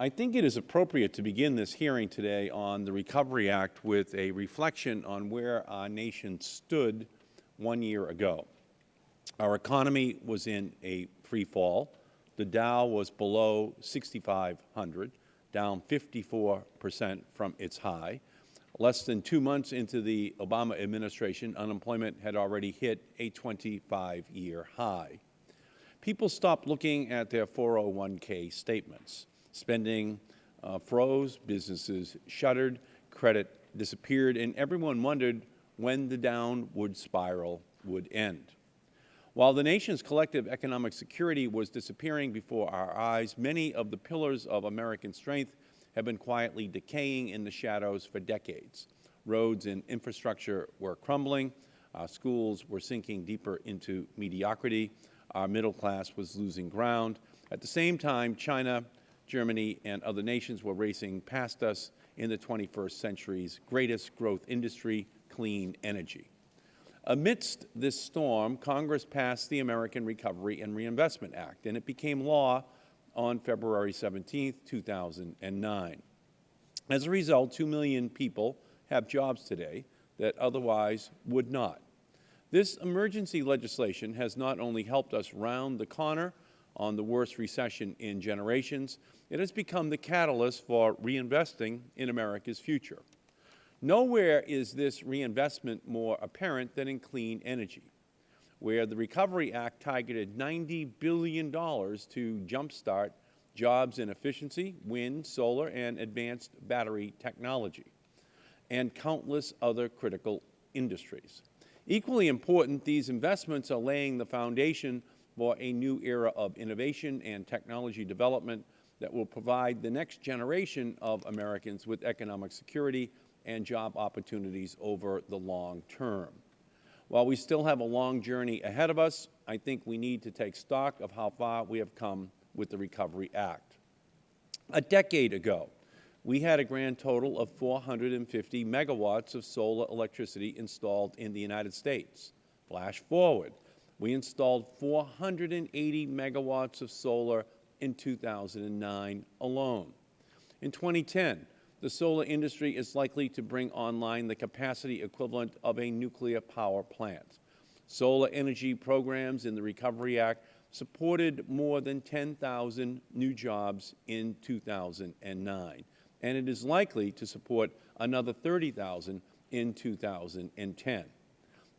I think it is appropriate to begin this hearing today on the Recovery Act with a reflection on where our nation stood one year ago. Our economy was in a free fall. The Dow was below 6,500, down 54 percent from its high. Less than two months into the Obama administration, unemployment had already hit a 25-year high. People stopped looking at their 401k statements. Spending uh, froze, businesses shuttered, credit disappeared, and everyone wondered when the downward spiral would end. While the nation's collective economic security was disappearing before our eyes, many of the pillars of American strength have been quietly decaying in the shadows for decades. Roads and infrastructure were crumbling, our schools were sinking deeper into mediocrity, our middle class was losing ground. At the same time, China, Germany, and other nations were racing past us in the 21st century's greatest growth industry, clean energy. Amidst this storm, Congress passed the American Recovery and Reinvestment Act, and it became law on February 17, 2009. As a result, 2 million people have jobs today that otherwise would not. This emergency legislation has not only helped us round the corner on the worst recession in generations, it has become the catalyst for reinvesting in America's future. Nowhere is this reinvestment more apparent than in clean energy where the Recovery Act targeted $90 billion to jumpstart jobs in efficiency, wind, solar, and advanced battery technology, and countless other critical industries. Equally important, these investments are laying the foundation for a new era of innovation and technology development that will provide the next generation of Americans with economic security and job opportunities over the long term. While we still have a long journey ahead of us, I think we need to take stock of how far we have come with the Recovery Act. A decade ago, we had a grand total of 450 megawatts of solar electricity installed in the United States. Flash forward, we installed 480 megawatts of solar in 2009 alone. In 2010, the solar industry is likely to bring online the capacity equivalent of a nuclear power plant. Solar energy programs in the Recovery Act supported more than 10,000 new jobs in 2009, and it is likely to support another 30,000 in 2010.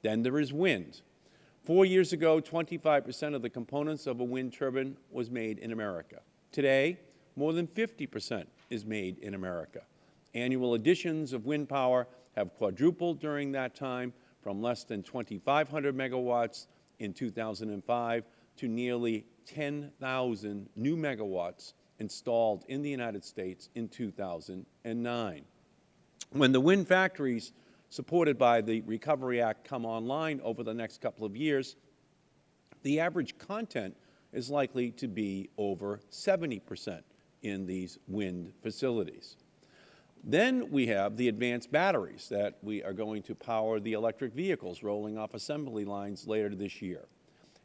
Then there is wind. Four years ago, 25 percent of the components of a wind turbine was made in America. Today, more than 50 percent is made in America. Annual additions of wind power have quadrupled during that time from less than 2,500 megawatts in 2005 to nearly 10,000 new megawatts installed in the United States in 2009. When the wind factories supported by the Recovery Act come online over the next couple of years, the average content is likely to be over 70 percent in these wind facilities. Then we have the advanced batteries that we are going to power the electric vehicles rolling off assembly lines later this year.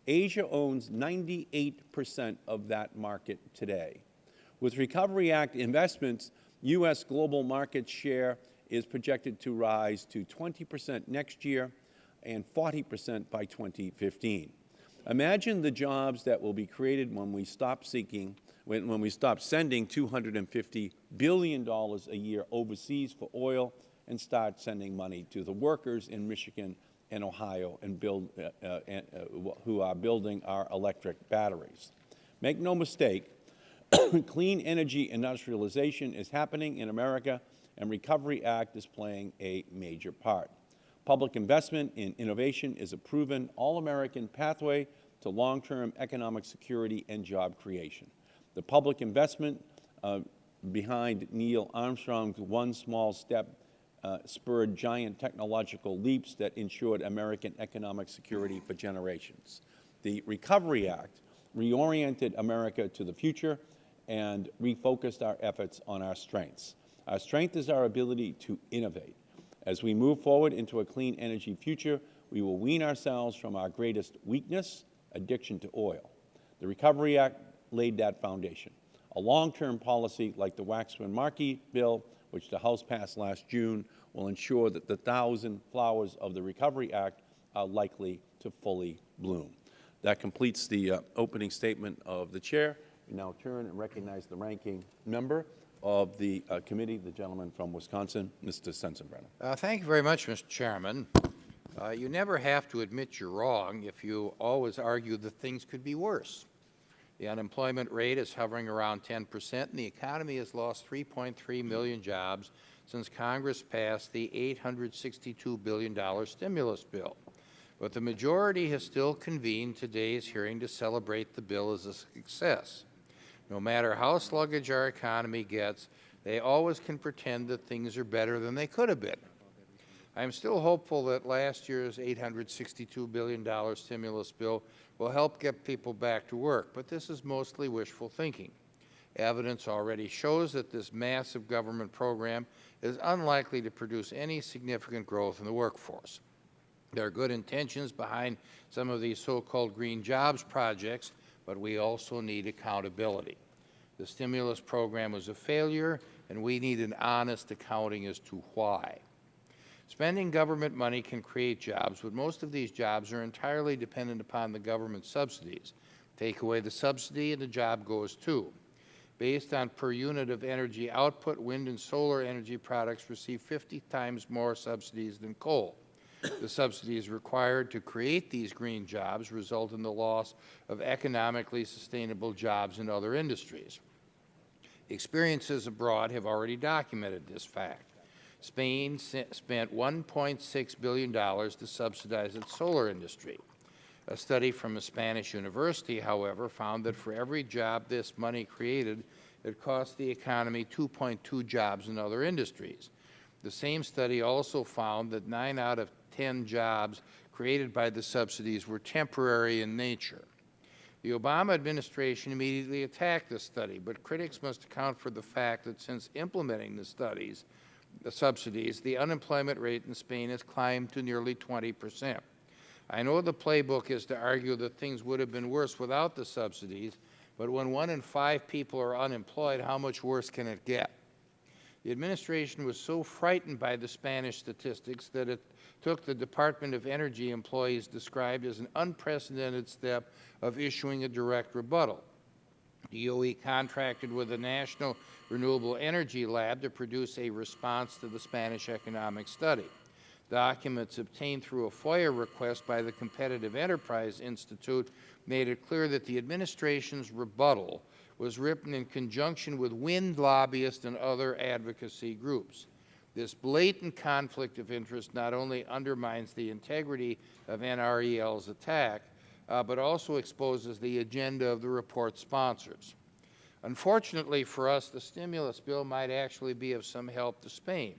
Asia owns 98 percent of that market today. With Recovery Act investments, U.S. global market share is projected to rise to 20 percent next year and 40 percent by 2015. Imagine the jobs that will be created when we stop seeking when, when we stop sending $250 billion a year overseas for oil and start sending money to the workers in Michigan and Ohio and build, uh, uh, uh, who are building our electric batteries. Make no mistake, clean energy industrialization is happening in America, and Recovery Act is playing a major part. Public investment in innovation is a proven all-American pathway to long-term economic security and job creation. The public investment uh, behind Neil Armstrong's one small step uh, spurred giant technological leaps that ensured American economic security for generations. The Recovery Act reoriented America to the future and refocused our efforts on our strengths. Our strength is our ability to innovate. As we move forward into a clean energy future, we will wean ourselves from our greatest weakness, addiction to oil. The Recovery Act laid that foundation. A long-term policy like the Waxman-Markey bill, which the House passed last June, will ensure that the thousand flowers of the Recovery Act are likely to fully bloom. That completes the uh, opening statement of the Chair. We now turn and recognize the ranking member of the uh, committee, the gentleman from Wisconsin, Mr. Sensenbrenner. Uh, thank you very much, Mr. Chairman. Uh, you never have to admit you're wrong if you always argue that things could be worse. The unemployment rate is hovering around 10 percent, and the economy has lost 3.3 million jobs since Congress passed the $862 billion stimulus bill. But the majority has still convened today's hearing to celebrate the bill as a success. No matter how sluggish our economy gets, they always can pretend that things are better than they could have been. I am still hopeful that last year's $862 billion stimulus bill will help get people back to work, but this is mostly wishful thinking. Evidence already shows that this massive government program is unlikely to produce any significant growth in the workforce. There are good intentions behind some of these so-called green jobs projects, but we also need accountability. The stimulus program was a failure, and we need an honest accounting as to why. Spending government money can create jobs, but most of these jobs are entirely dependent upon the government subsidies. Take away the subsidy and the job goes too. Based on per unit of energy output, wind and solar energy products receive 50 times more subsidies than coal. The subsidies required to create these green jobs result in the loss of economically sustainable jobs in other industries. Experiences abroad have already documented this fact. Spain spent $1.6 billion to subsidize its solar industry. A study from a Spanish university, however, found that for every job this money created, it cost the economy 2.2 jobs in other industries. The same study also found that 9 out of 10 jobs created by the subsidies were temporary in nature. The Obama administration immediately attacked the study, but critics must account for the fact that since implementing the studies, the subsidies, the unemployment rate in Spain has climbed to nearly 20 percent. I know the playbook is to argue that things would have been worse without the subsidies, but when one in five people are unemployed, how much worse can it get? The administration was so frightened by the Spanish statistics that it took the Department of Energy employees described as an unprecedented step of issuing a direct rebuttal. DOE contracted with the National Renewable Energy Lab to produce a response to the Spanish economic study. Documents obtained through a FOIA request by the Competitive Enterprise Institute made it clear that the administration's rebuttal was written in conjunction with wind lobbyists and other advocacy groups. This blatant conflict of interest not only undermines the integrity of NREL's attack, uh, but also exposes the agenda of the report sponsors. Unfortunately for us, the stimulus bill might actually be of some help to Spain.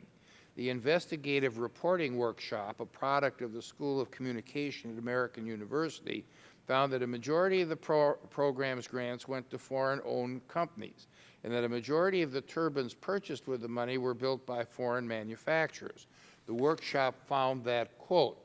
The investigative reporting workshop, a product of the School of Communication at American University, found that a majority of the pro program's grants went to foreign-owned companies, and that a majority of the turbines purchased with the money were built by foreign manufacturers. The workshop found that, quote,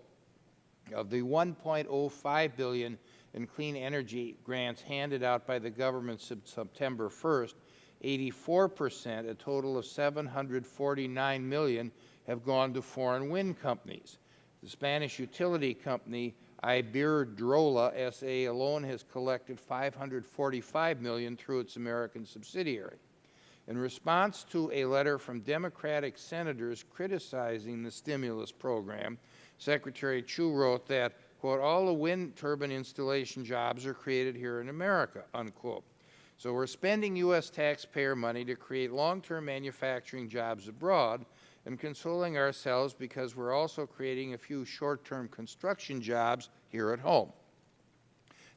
of the 1.05 billion in clean energy grants handed out by the government since September 1st, 84 percent, a total of 749 million, have gone to foreign wind companies. The Spanish utility company Iberdrola S.A. alone has collected 545 million through its American subsidiary. In response to a letter from Democratic senators criticizing the stimulus program, Secretary Chu wrote that, quote, all the wind turbine installation jobs are created here in America, unquote. So we're spending U.S. taxpayer money to create long-term manufacturing jobs abroad and consoling ourselves because we're also creating a few short-term construction jobs here at home.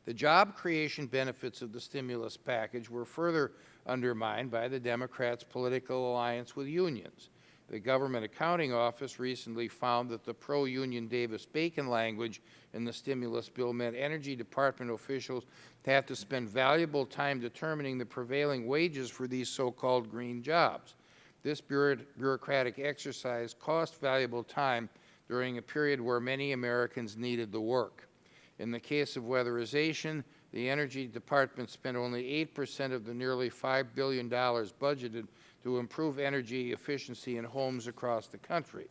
The job creation benefits of the stimulus package were further undermined by the Democrats' political alliance with unions. The Government Accounting Office recently found that the pro-union Davis-Bacon language in the stimulus bill meant Energy Department officials have to spend valuable time determining the prevailing wages for these so-called green jobs. This bureaucratic exercise cost valuable time during a period where many Americans needed the work. In the case of weatherization, the Energy Department spent only 8 percent of the nearly $5 billion budgeted to improve energy efficiency in homes across the country.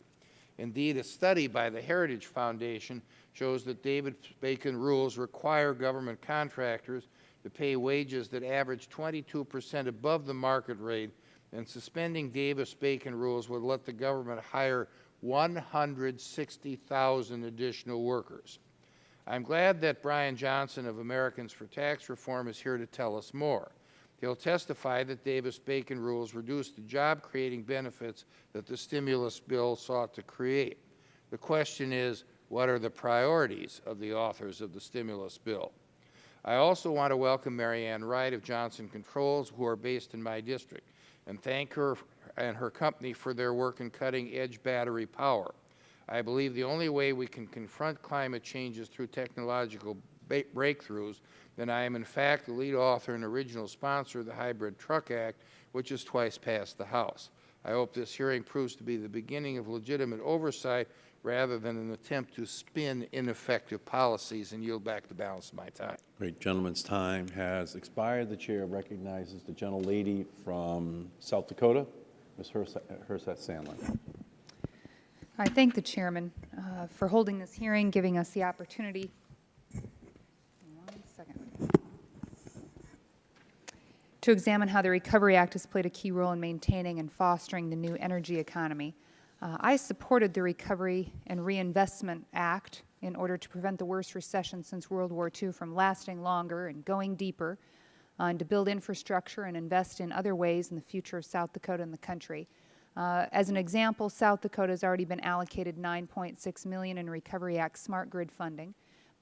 Indeed, a study by the Heritage Foundation shows that David Bacon rules require government contractors to pay wages that average 22 percent above the market rate, and suspending Davis-Bacon rules would let the government hire 160,000 additional workers. I am glad that Brian Johnson of Americans for Tax Reform is here to tell us more. He will testify that Davis-Bacon rules reduced the job-creating benefits that the stimulus bill sought to create. The question is, what are the priorities of the authors of the stimulus bill? I also want to welcome Mary Ann Wright of Johnson Controls, who are based in my district, and thank her and her company for their work in cutting-edge battery power. I believe the only way we can confront climate change is through technological breakthroughs, and I am in fact the lead author and original sponsor of the Hybrid Truck Act, which has twice passed the House. I hope this hearing proves to be the beginning of legitimate oversight rather than an attempt to spin ineffective policies and yield back the balance of my time. Great. Gentleman's time has expired. The Chair recognizes the gentlelady from South Dakota, Ms. Herseth Sandlin. I thank the Chairman uh, for holding this hearing, giving us the opportunity. To examine how the Recovery Act has played a key role in maintaining and fostering the new energy economy. Uh, I supported the Recovery and Reinvestment Act in order to prevent the worst recession since World War II from lasting longer and going deeper, uh, and to build infrastructure and invest in other ways in the future of South Dakota and the country. Uh, as an example, South Dakota has already been allocated 9.6 million in Recovery Act smart grid funding.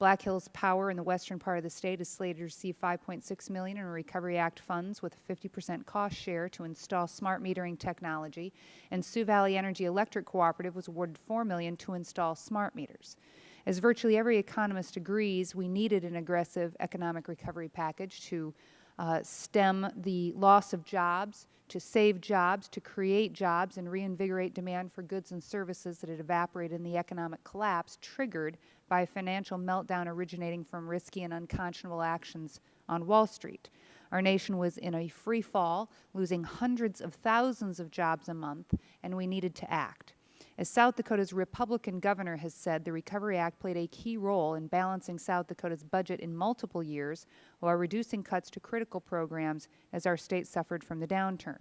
Black Hills Power in the western part of the state is slated to receive 5.6 million in Recovery Act funds with a 50 percent cost share to install smart metering technology, and Sioux Valley Energy Electric Cooperative was awarded 4 million to install smart meters. As virtually every economist agrees, we needed an aggressive economic recovery package to uh, stem the loss of jobs, to save jobs, to create jobs, and reinvigorate demand for goods and services that had evaporated in the economic collapse triggered by a financial meltdown originating from risky and unconscionable actions on Wall Street. Our nation was in a free fall, losing hundreds of thousands of jobs a month, and we needed to act. As South Dakota's Republican governor has said, the Recovery Act played a key role in balancing South Dakota's budget in multiple years while reducing cuts to critical programs as our state suffered from the downturn.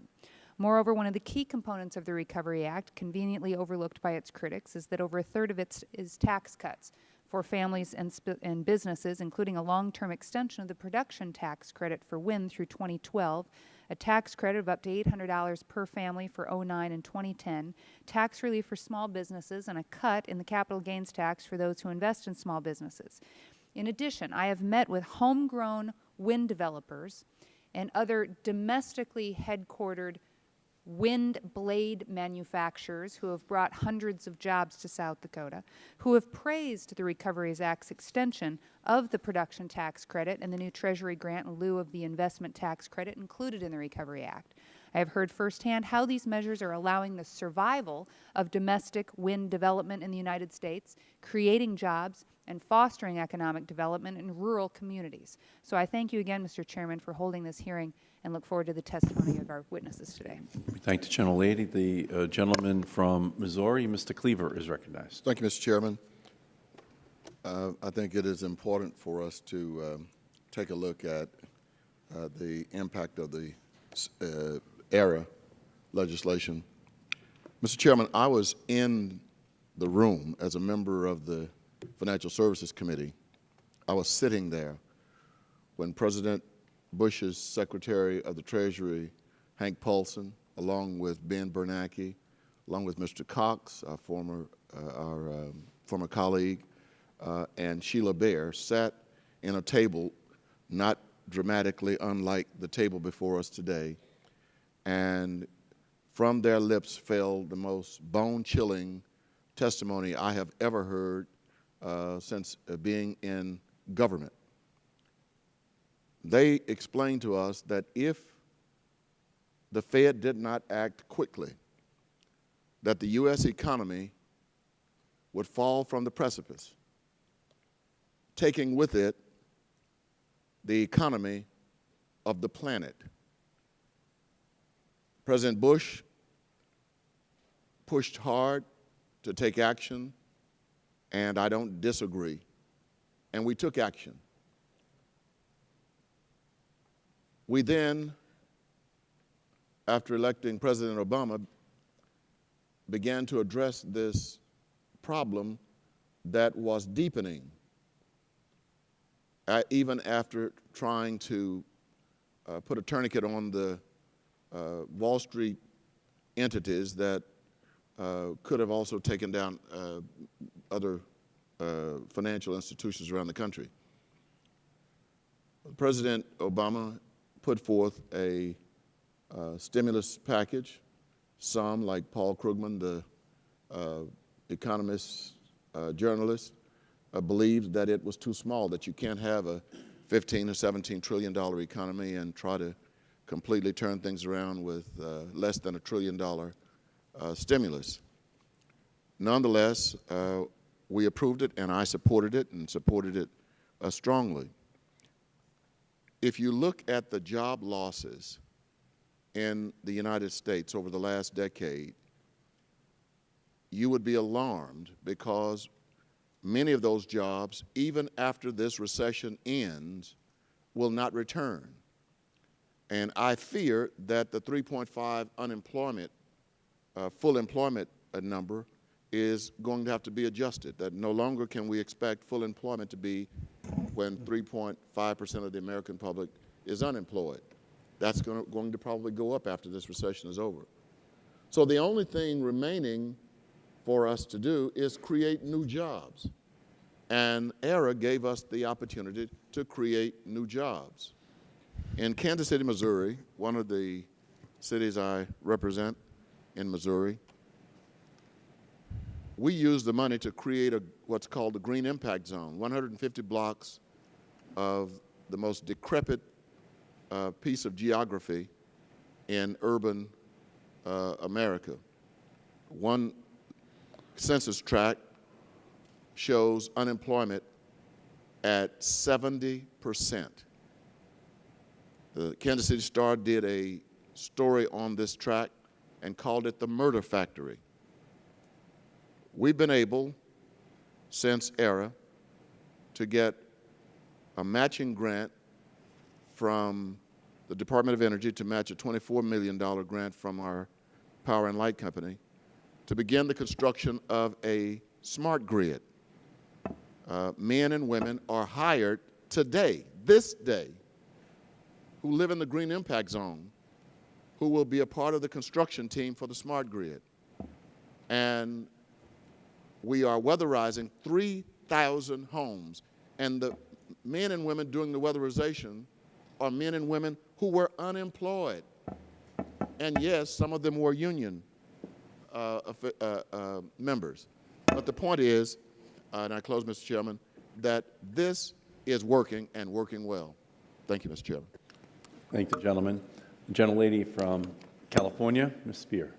Moreover, one of the key components of the Recovery Act, conveniently overlooked by its critics, is that over a third of it is tax cuts for families and, and businesses, including a long-term extension of the production tax credit for wind through 2012, a tax credit of up to $800 per family for 09 and 2010, tax relief for small businesses, and a cut in the capital gains tax for those who invest in small businesses. In addition, I have met with homegrown wind developers and other domestically headquartered wind blade manufacturers who have brought hundreds of jobs to South Dakota, who have praised the Recoveries Act's extension of the production tax credit and the new Treasury grant in lieu of the investment tax credit included in the Recovery Act. I have heard firsthand how these measures are allowing the survival of domestic wind development in the United States, creating jobs, and fostering economic development in rural communities. So I thank you again, Mr. Chairman, for holding this hearing and look forward to the testimony of our witnesses today. We thank the gentlelady. The uh, gentleman from Missouri, Mr. Cleaver, is recognized. Thank you, Mr. Chairman. Uh, I think it is important for us to um, take a look at uh, the impact of the uh, ERA legislation. Mr. Chairman, I was in the room as a member of the Financial Services Committee. I was sitting there when President Bush's Secretary of the Treasury, Hank Paulson, along with Ben Bernanke, along with Mr. Cox, our former, uh, our um, former colleague, uh, and Sheila Bair sat in a table not dramatically unlike the table before us today, and from their lips fell the most bone-chilling testimony I have ever heard uh, since uh, being in government they explained to us that if the Fed did not act quickly, that the U.S. economy would fall from the precipice, taking with it the economy of the planet. President Bush pushed hard to take action, and I don't disagree. And we took action. We then, after electing President Obama, began to address this problem that was deepening, uh, even after trying to uh, put a tourniquet on the uh, Wall Street entities that uh, could have also taken down uh, other uh, financial institutions around the country. President Obama put forth a uh, stimulus package. Some, like Paul Krugman, the uh, economist, uh, journalist, uh, believed that it was too small, that you can't have a 15 or 17 trillion dollar economy and try to completely turn things around with uh, less than a trillion dollar uh, stimulus. Nonetheless, we approved it and I supported it and supported it strongly. If you look at the job losses in the United States over the last decade, you would be alarmed because many of those jobs, even after this recession ends, will not return. And I fear that the 3.5 unemployment, uh, full employment uh, number is going to have to be adjusted, that no longer can we expect full employment to be when 3.5 percent of the American public is unemployed. That's going to, going to probably go up after this recession is over. So the only thing remaining for us to do is create new jobs. And ERA gave us the opportunity to create new jobs. In Kansas City, Missouri, one of the cities I represent in Missouri, we used the money to create a, what's called the Green Impact Zone, 150 blocks of the most decrepit uh, piece of geography in urban uh, America. One census tract shows unemployment at 70 percent. The Kansas City Star did a story on this tract and called it the murder factory. We've been able, since ERA, to get a matching grant from the Department of Energy to match a $24 million grant from our power and light company to begin the construction of a smart grid. Uh, men and women are hired today, this day, who live in the Green Impact Zone, who will be a part of the construction team for the smart grid. And we are weatherizing 3,000 homes. And the men and women doing the weatherization are men and women who were unemployed. And yes, some of them were union uh, uh, uh, members. But the point is, uh, and I close, Mr. Chairman, that this is working and working well. Thank you, Mr. Chairman. Thank the gentleman. The gentlelady from California, Ms. Speier.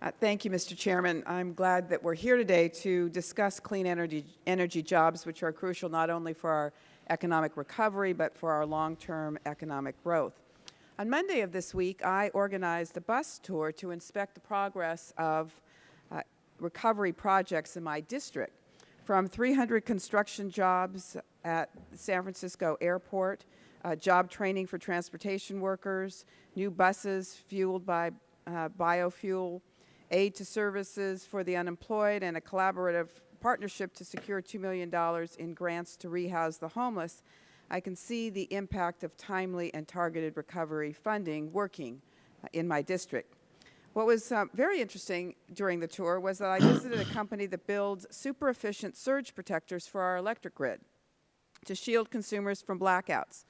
Uh, Thank you, Mr. Chairman. I'm glad that we're here today to discuss clean energy, energy jobs, which are crucial not only for our economic recovery, but for our long-term economic growth. On Monday of this week, I organized a bus tour to inspect the progress of uh, recovery projects in my district, from 300 construction jobs at San Francisco Airport, uh, job training for transportation workers, new buses fueled by uh, biofuel, aid to services for the unemployed, and a collaborative partnership to secure $2 million in grants to rehouse the homeless, I can see the impact of timely and targeted recovery funding working uh, in my district. What was um, very interesting during the tour was that I visited a company that builds super efficient surge protectors for our electric grid to shield consumers from blackouts.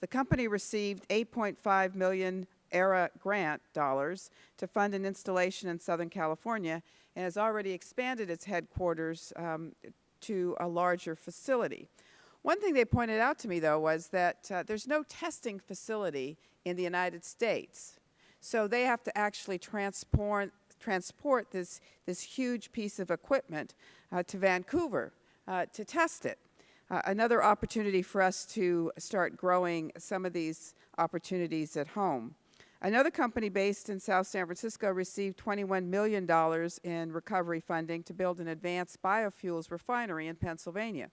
The company received 8.5 million ERA grant dollars to fund an installation in Southern California and has already expanded its headquarters um, to a larger facility. One thing they pointed out to me, though, was that uh, there's no testing facility in the United States. So they have to actually transport, transport this, this huge piece of equipment uh, to Vancouver uh, to test it. uh, another opportunity for us to start growing some of these opportunities at home. Another company based in South San Francisco received $21 million in recovery funding to build an advanced biofuels refinery in Pennsylvania,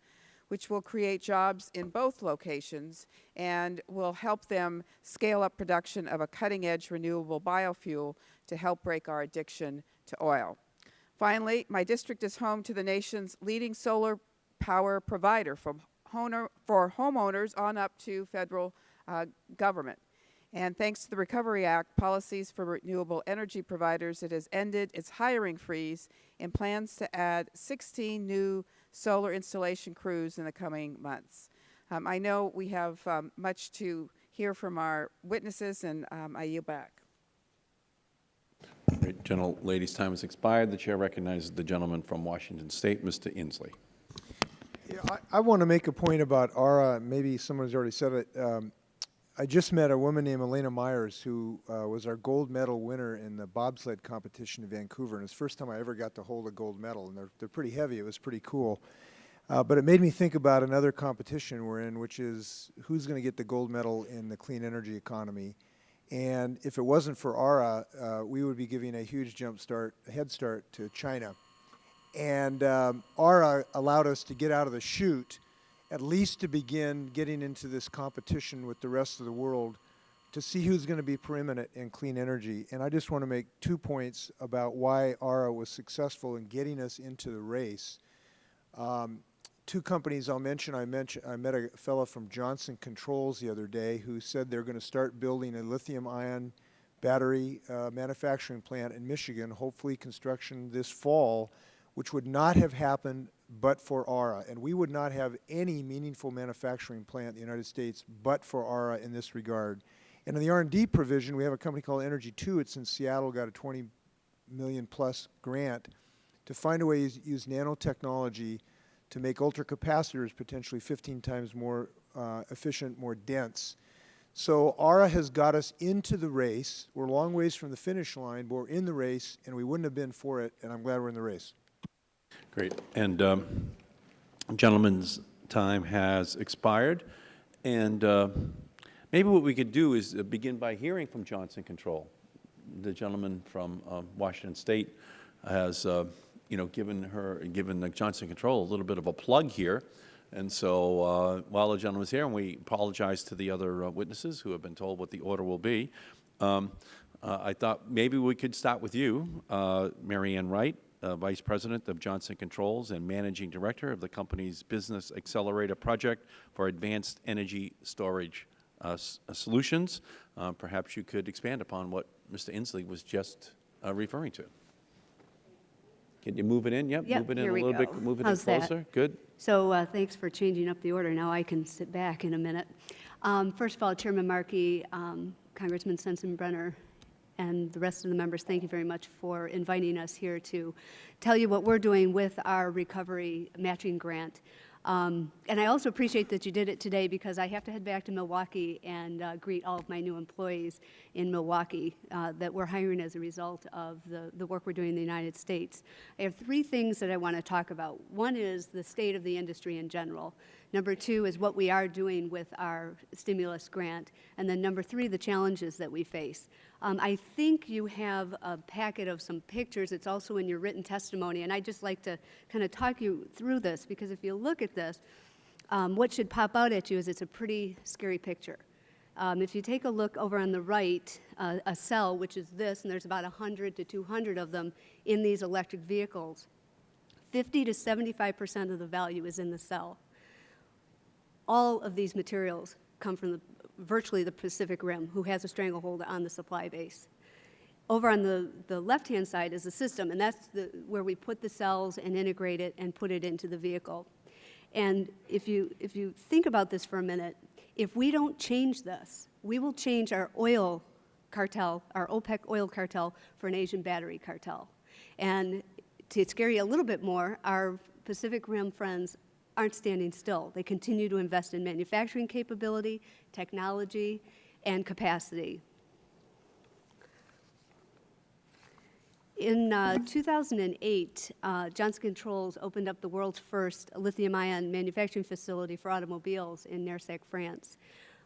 which will create jobs in both locations and will help them scale up production of a cutting-edge renewable biofuel to help break our addiction to oil. Finally, my district is home to the nation's leading solar power provider for homeowners on up to federal uh, government. And thanks to the Recovery Act policies for renewable energy providers, it has ended its hiring freeze and plans to add 16 new solar installation crews in the coming months. Um, I know we have um, much to hear from our witnesses, and um, I yield back. Great. Gentlelady's time has expired. The chair recognizes the gentleman from Washington State, Mr. Inslee. Yeah, I, I want to make a point about ARA. Maybe someone has already said it. I just met a woman named Elana Meyers who uh, was our gold medal winner in the bobsled competition in Vancouver. And it's the first time I ever got to hold a gold medal. And they're, they're pretty heavy. It was pretty cool. Uh, but it made me think about another competition we're in, which is who's going to get the gold medal in the clean energy economy. And if it wasn't for ARA, uh, we would be giving a huge jump start, head start to China. And um, ARA allowed us to get out of the chute, at least to begin getting into this competition with the rest of the world to see who's going to be preeminent in clean energy. And I just want to make two points about why ARA was successful in getting us into the race. Um, two companies I'll mention. I mentioned I met a fellow from Johnson Controls the other day who said they're going to start building a lithium-ion battery uh, manufacturing plant in Michigan. Hopefully, construction this fall, which would not have happened but for ARA, and we would not have any meaningful manufacturing plant in the United States but for ARA in this regard. And in the R&D provision, we have a company called EnerG2. It's in Seattle, got a 20 million plus grant to find a way to use nanotechnology to make ultracapacitors potentially 15 times more uh, efficient, more dense. So ARA has got us into the race. We're a long ways from the finish line, but we're in the race, and we wouldn't have been for it, and I'm glad we're in the race. Great. And um, gentleman's time has expired. And uh, maybe what we could do is uh, begin by hearing from Johnson Control. The gentleman from uh, Washington State has, uh, you know, given her, given the Johnson Control a little bit of a plug here. And so uh, while the gentleman is here, and we apologize to the other uh, witnesses who have been told what the order will be, um, uh, I thought maybe we could start with you, uh, Mary Ann Wright, uh, Vice President of Johnson Controls and Managing Director of the company's Business Accelerator Project for Advanced Energy Storage uh, uh, Solutions. Uh, perhaps you could expand upon what Mr. Inslee was just uh, referring to. Can you move it in? Yep, Yep, move it in a little bit, go. move it in How's that? closer. Good. So uh, thanks for changing up the order. Now I can sit back in a minute. Um, First of all, Chairman Markey, um, Congressman Sensenbrenner, and the rest of the members, thank you very much for inviting us here to tell you what we're doing with our recovery matching grant. Um, And I also appreciate that you did it today because I have to head back to Milwaukee and uh, greet all of my new employees in Milwaukee uh, that we're hiring as a result of the, the work we're doing in the United States. I have three things that I want to talk about. One is the state of the industry in general. Number two is what we are doing with our stimulus grant. And then number three, the challenges that we face. Um, I think you have a packet of some pictures. It's also in your written testimony. And I'd just like to kind of talk you through this because if you look at this, um, what should pop out at you is it's a pretty scary picture. Um, if you take a look over on the right, uh, a cell, which is this, and there's about 100 to 200 of them in these electric vehicles, 50 to 75 percent of the value is in the cell. All of these materials come from the, virtually the Pacific Rim, who has a stranglehold on the supply base. Over on the, the left-hand side is the system, and that's the, where we put the cells and integrate it and put it into the vehicle. And if you, if you think about this for a minute, if we don't change this, we will change our oil cartel, our OPEC oil cartel, for an Asian battery cartel. And to scare you a little bit more, our Pacific Rim friends aren't standing still. They continue to invest in manufacturing capability, technology, and capacity. In uh, 2008, uh, Johnson Controls opened up the world's first lithium-ion manufacturing facility for automobiles in Nersac, France.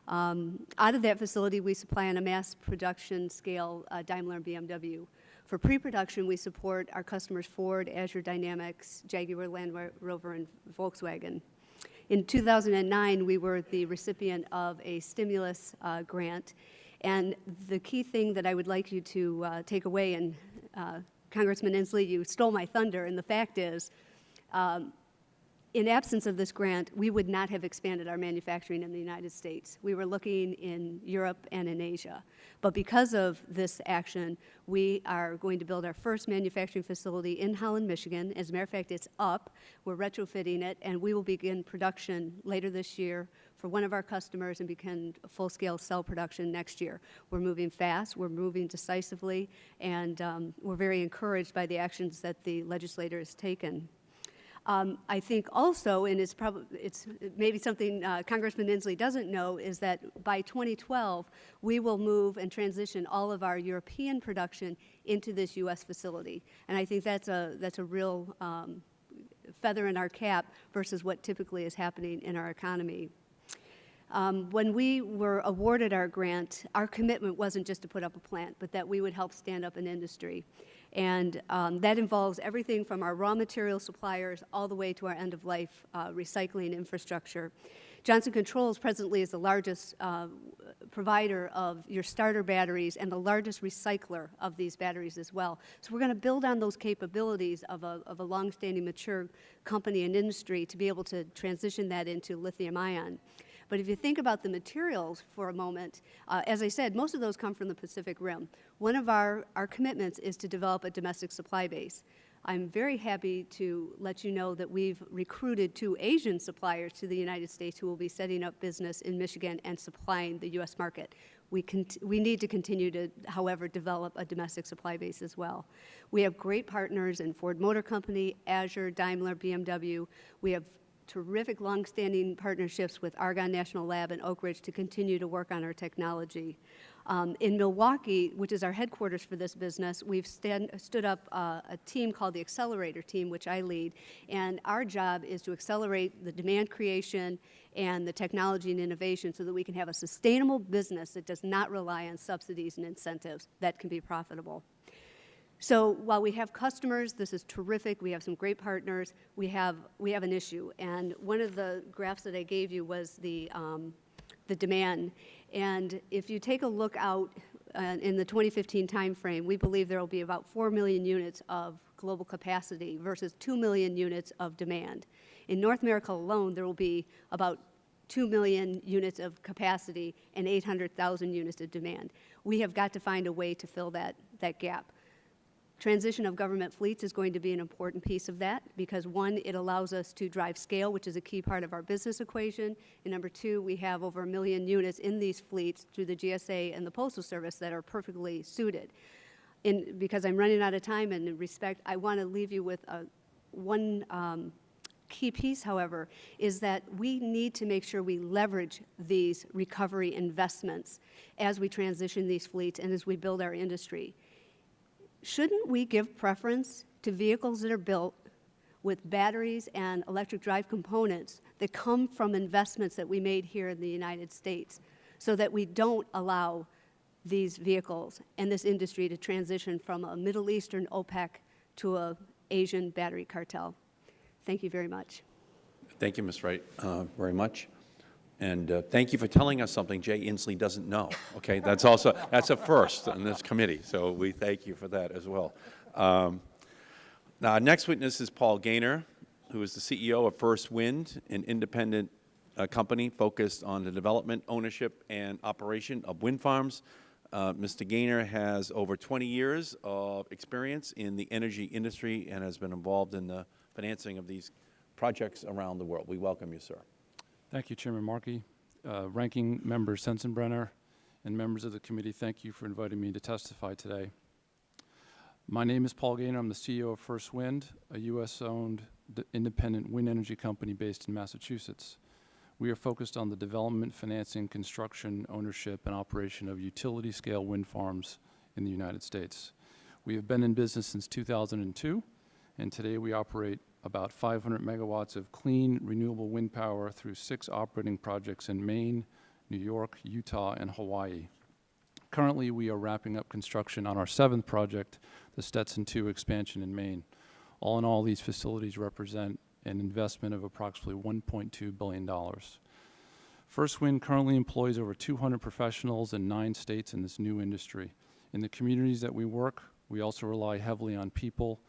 Um, out of that facility, we supply on a mass production scale uh, Daimler and BMW. For pre-production, we support our customers Ford, Azure Dynamics, Jaguar Land Rover, and Volkswagen. In 2009, we were the recipient of a stimulus uh, grant, and the key thing that I would like you to uh, take away, and uh, Congressman Inslee, you stole my thunder, and the fact is, um, in absence of this grant, we would not have expanded our manufacturing in the United States. We were looking in Europe and in Asia. But because of this action, we are going to build our first manufacturing facility in Holland, Michigan. As a matter of fact, it's up. We're retrofitting it, and we will begin production later this year for one of our customers and begin full-scale cell production next year. We're moving fast, we're moving decisively, and um, we're very encouraged by the actions that the legislator has taken. Um, I think also, and it's probably it's maybe something uh, Congressman Inslee doesn't know, is that by 2012 we will move and transition all of our European production into this U.S. facility, and I think that's a that's a real um, feather in our cap versus what typically is happening in our economy. Um, when we were awarded our grant, our commitment wasn't just to put up a plant, but that we would help stand up an industry. And um, that involves everything from our raw material suppliers all the way to our end-of-life uh, recycling infrastructure. Johnson Controls presently is the largest uh, provider of your starter batteries and the largest recycler of these batteries as well. So we're going to build on those capabilities of a, of a long-standing mature company and industry to be able to transition that into lithium ion. But if you think about the materials for a moment, uh, as I said, most of those come from the Pacific Rim. One of our, our commitments is to develop a domestic supply base. I'm very happy to let you know that we've recruited two Asian suppliers to the United States who will be setting up business in Michigan and supplying the U.S. market. We, we need to continue to, however, develop a domestic supply base as well. We have great partners in Ford Motor Company, Azure, Daimler, BMW. We have terrific longstanding partnerships with Argonne National Lab and Oak Ridge to continue to work on our technology. Um, in Milwaukee, which is our headquarters for this business, we've stand, stood up uh, a team called the Accelerator Team, which I lead, and our job is to accelerate the demand creation and the technology and innovation so that we can have a sustainable business that does not rely on subsidies and incentives that can be profitable. So while we have customers, this is terrific, we have some great partners, we have, we have an issue. And one of the graphs that I gave you was the, um, the demand. And if you take a look out uh, in the 2015 timeframe, we believe there will be about 4 million units of global capacity versus 2 million units of demand. In North America alone, there will be about 2 million units of capacity and 800,000 units of demand. We have got to find a way to fill that, that gap. Transition of government fleets is going to be an important piece of that because one, it allows us to drive scale, which is a key part of our business equation. And number two, we have over a million units in these fleets through the GSA and the Postal Service that are perfectly suited. In, because I'm running out of time and in respect, I want to leave you with a, one um, key piece, however, is that we need to make sure we leverage these recovery investments as we transition these fleets and as we build our industry shouldn't we give preference to vehicles that are built with batteries and electric drive components that come from investments that we made here in the United States so that we don't allow these vehicles and this industry to transition from a Middle Eastern OPEC to a Asian battery cartel. Thank you very much. Thank you, Ms. Wright, uh, very much. And uh, thank you for telling us something Jay Inslee doesn't know, okay? That's also, that's a first in this committee, so we thank you for that as well. Um, now, our next witness is Paul Gaynor, who is the CEO of First Wind, an independent uh, company focused on the development, ownership, and operation of wind farms. Uh, Mr. Gaynor has over 20 years of experience in the energy industry and has been involved in the financing of these projects around the world. We welcome you, sir. Thank you, Chairman Markey. Uh, Ranking Member Sensenbrenner and members of the committee, thank you for inviting me to testify today. My name is Paul Gaynor. I'm the CEO of First Wind, a U.S.-owned independent wind energy company based in Massachusetts. We are focused on the development, financing, construction, ownership, and operation of utility-scale wind farms in the United States. We have been in business since 2002, and today we operate about 500 megawatts of clean, renewable wind power through six operating projects in Maine, New York, Utah, and Hawaii. Currently, we are wrapping up construction on our seventh project, the Stetson 2 expansion in Maine. All in all, these facilities represent an investment of approximately $1.2 billion. First Wind currently employs over 200 professionals in nine states in this new industry. In the communities that we work, we also rely heavily on people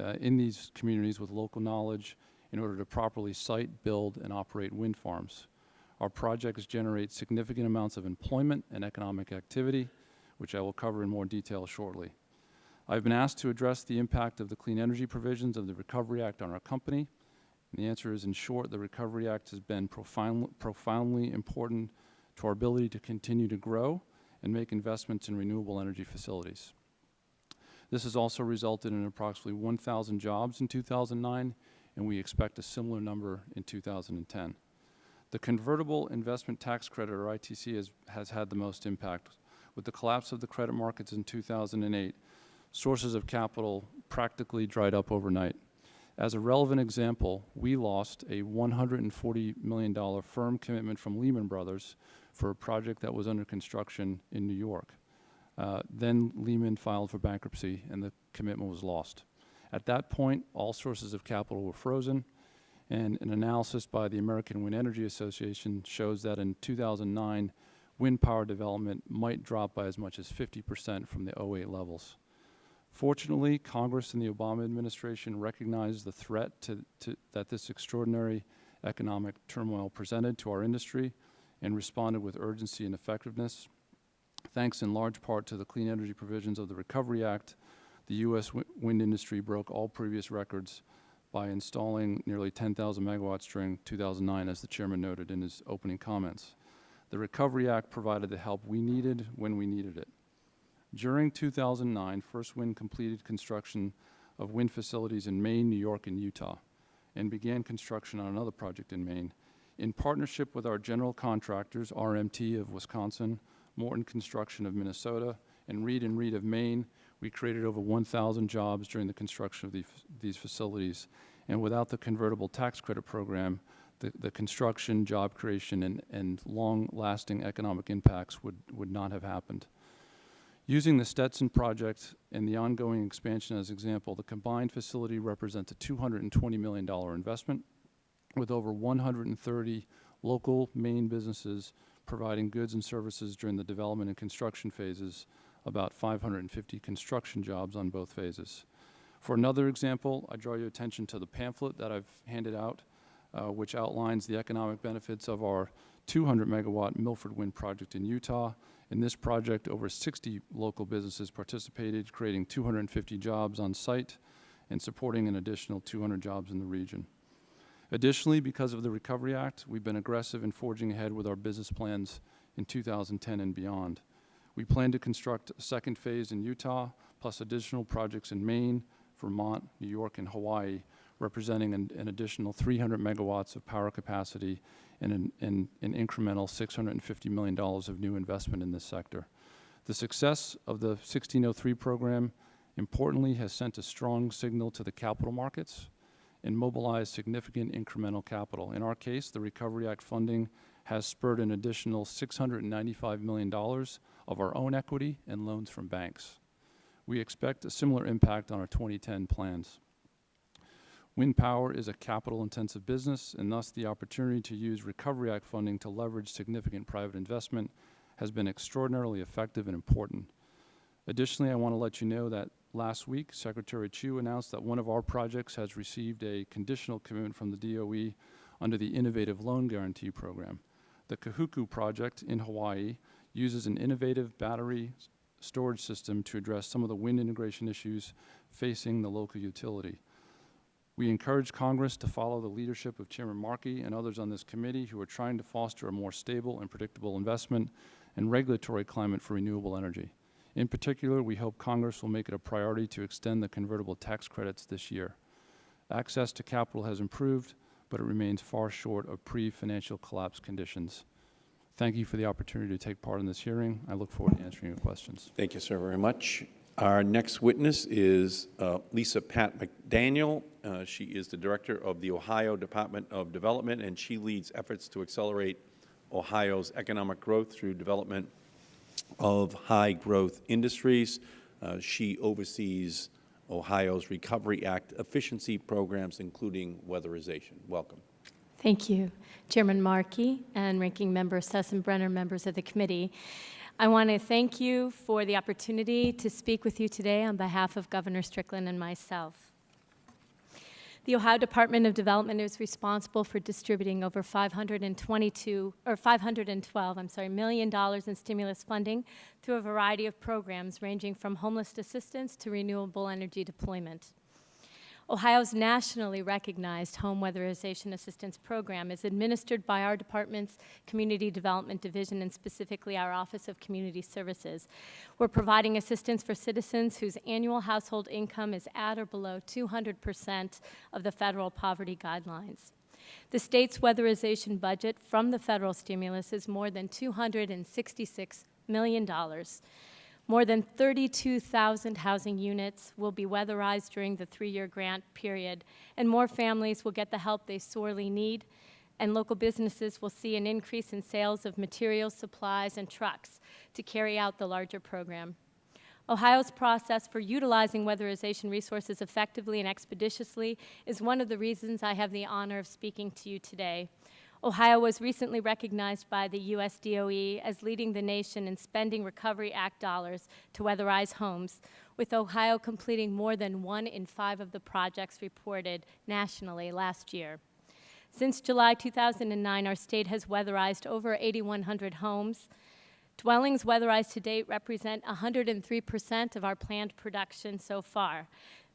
uh, in these communities with local knowledge in order to properly site, build, and operate wind farms. Our projects generate significant amounts of employment and economic activity, which I will cover in more detail shortly. I've been asked to address the impact of the clean energy provisions of the Recovery Act on our company. And the answer is, in short, the Recovery Act has been profound, profoundly important to our ability to continue to grow and make investments in renewable energy facilities. This has also resulted in approximately 1,000 jobs in 2009, and we expect a similar number in 2010. The convertible investment tax credit, or ITC, has, has had the most impact. With the collapse of the credit markets in 2008, sources of capital practically dried up overnight. As a relevant example, we lost a $140 million firm commitment from Lehman Brothers for a project that was under construction in New York. Uh, then Lehman filed for bankruptcy and the commitment was lost. At that point, all sources of capital were frozen, and an analysis by the American Wind Energy Association shows that in 2009, wind power development might drop by as much as 50% from the 08 levels. Fortunately, Congress and the Obama administration recognized the threat to, to, that this extraordinary economic turmoil presented to our industry and responded with urgency and effectiveness. Thanks in large part to the clean energy provisions of the Recovery Act, the U.S. wind industry broke all previous records by installing nearly 10,000 megawatts during 2009, as the chairman noted in his opening comments. The Recovery Act provided the help we needed when we needed it. During 2009, First Wind completed construction of wind facilities in Maine, New York, and Utah, and began construction on another project in Maine. In partnership with our general contractors, RMT of Wisconsin, Morton Construction of Minnesota, and Reed and Reed of Maine, we created over 1,000 jobs during the construction of the, these facilities. And without the convertible tax credit program, the, the construction, job creation, and, and long-lasting economic impacts would, would not have happened. Using the Stetson project and the ongoing expansion as example, the combined facility represents a $220 million investment with over 130 local Maine businesses providing goods and services during the development and construction phases, about 550 construction jobs on both phases. For another example, I draw your attention to the pamphlet that I've handed out, uh, which outlines the economic benefits of our 200 megawatt Milford Wind project in Utah. In this project, over 60 local businesses participated, creating 250 jobs on site and supporting an additional 200 jobs in the region. Additionally, because of the Recovery Act, we've been aggressive in forging ahead with our business plans in 2010 and beyond. We plan to construct a second phase in Utah, plus additional projects in Maine, Vermont, New York, and Hawaii, representing an, an additional 300 megawatts of power capacity and an, and an incremental $650 million of new investment in this sector. The success of the 1603 program, importantly, has sent a strong signal to the capital markets and mobilize significant incremental capital. In our case, the Recovery Act funding has spurred an additional $695 million of our own equity and loans from banks. We expect a similar impact on our 2010 plans. Wind power is a capital-intensive business, and thus the opportunity to use Recovery Act funding to leverage significant private investment has been extraordinarily effective and important. Additionally, I want to let you know that last week, Secretary Chu announced that one of our projects has received a conditional commitment from the DOE under the Innovative Loan Guarantee Program. The Kahuku project in Hawaii uses an innovative battery storage system to address some of the wind integration issues facing the local utility. We encourage Congress to follow the leadership of Chairman Markey and others on this committee who are trying to foster a more stable and predictable investment and regulatory climate for renewable energy. In particular, we hope Congress will make it a priority to extend the convertible tax credits this year. Access to capital has improved, but it remains far short of pre-financial collapse conditions. Thank you for the opportunity to take part in this hearing. I look forward to answering your questions. Thank you, sir, very much. Our next witness is uh, Lisa Patt-McDaniel. Uh, She is the Director of the Ohio Department of Development, and she leads efforts to accelerate Ohio's economic growth through development of high-growth industries. Uh, She oversees Ohio's Recovery Act efficiency programs, including weatherization. Welcome. Thank you, Chairman Markey and Ranking Member Sensenbrenner, members of the committee. I want to thank you for the opportunity to speak with you today on behalf of Governor Strickland and myself. The Ohio Department of Development is responsible for distributing over 522 or 512, I'm sorry, million dollars in stimulus funding through a variety of programs ranging from homeless assistance to renewable energy deployment. Ohio's nationally recognized home weatherization assistance program is administered by our department's Community Development Division and specifically our Office of Community Services. We're providing assistance for citizens whose annual household income is at or below 200% of the federal poverty guidelines. The state's weatherization budget from the federal stimulus is more than $266 million. More than 32,000 housing units will be weatherized during the three-year grant period, and more families will get the help they sorely need, and local businesses will see an increase in sales of materials, supplies, and trucks to carry out the larger program. Ohio's process for utilizing weatherization resources effectively and expeditiously is one of the reasons I have the honor of speaking to you today. Ohio was recently recognized by the U.S. DOE as leading the nation in spending Recovery Act dollars to weatherize homes, with Ohio completing more than one in five of the projects reported nationally last year. Since July 2009, our state has weatherized over 8,100 homes. Dwellings weatherized to date represent 103% of our planned production so far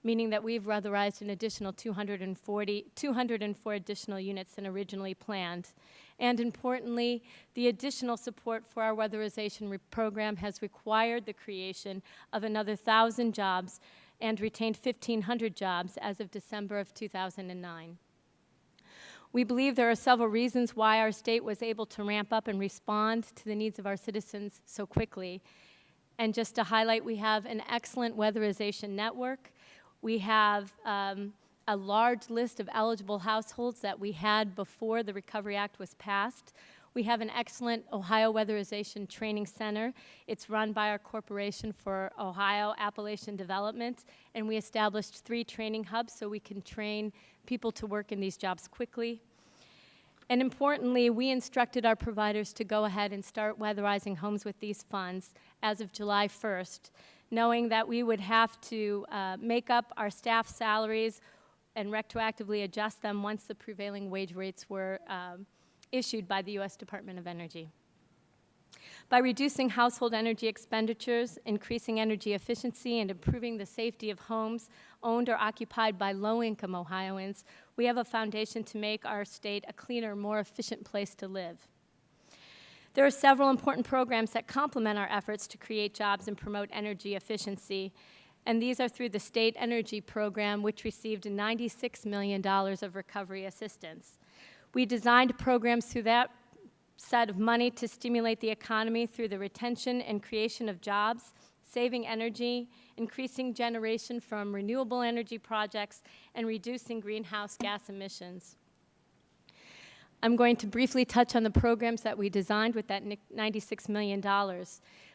meaning that we've weatherized an additional 240, 204 additional units than originally planned. And importantly, the additional support for our weatherization program has required the creation of another 1,000 jobs and retained 1,500 jobs as of December of 2009. We believe there are several reasons why our state was able to ramp up and respond to the needs of our citizens so quickly. And just to highlight, we have an excellent weatherization network we have um, a large list of eligible households that we had before the Recovery Act was passed. We have an excellent Ohio Weatherization Training Center. It's run by our Corporation for Ohio Appalachian Development, and we established three training hubs so we can train people to work in these jobs quickly. And importantly, we instructed our providers to go ahead and start weatherizing homes with these funds as of July 1st knowing that we would have to uh, make up our staff salaries and retroactively adjust them once the prevailing wage rates were um, issued by the U.S. Department of Energy. By reducing household energy expenditures, increasing energy efficiency, and improving the safety of homes owned or occupied by low-income Ohioans, we have a foundation to make our state a cleaner, more efficient place to live. There are several important programs that complement our efforts to create jobs and promote energy efficiency, and these are through the State Energy Program, which received $96 million of recovery assistance. We designed programs through that set of money to stimulate the economy through the retention and creation of jobs, saving energy, increasing generation from renewable energy projects, and reducing greenhouse gas emissions. I'm going to briefly touch on the programs that we designed with that $96 million.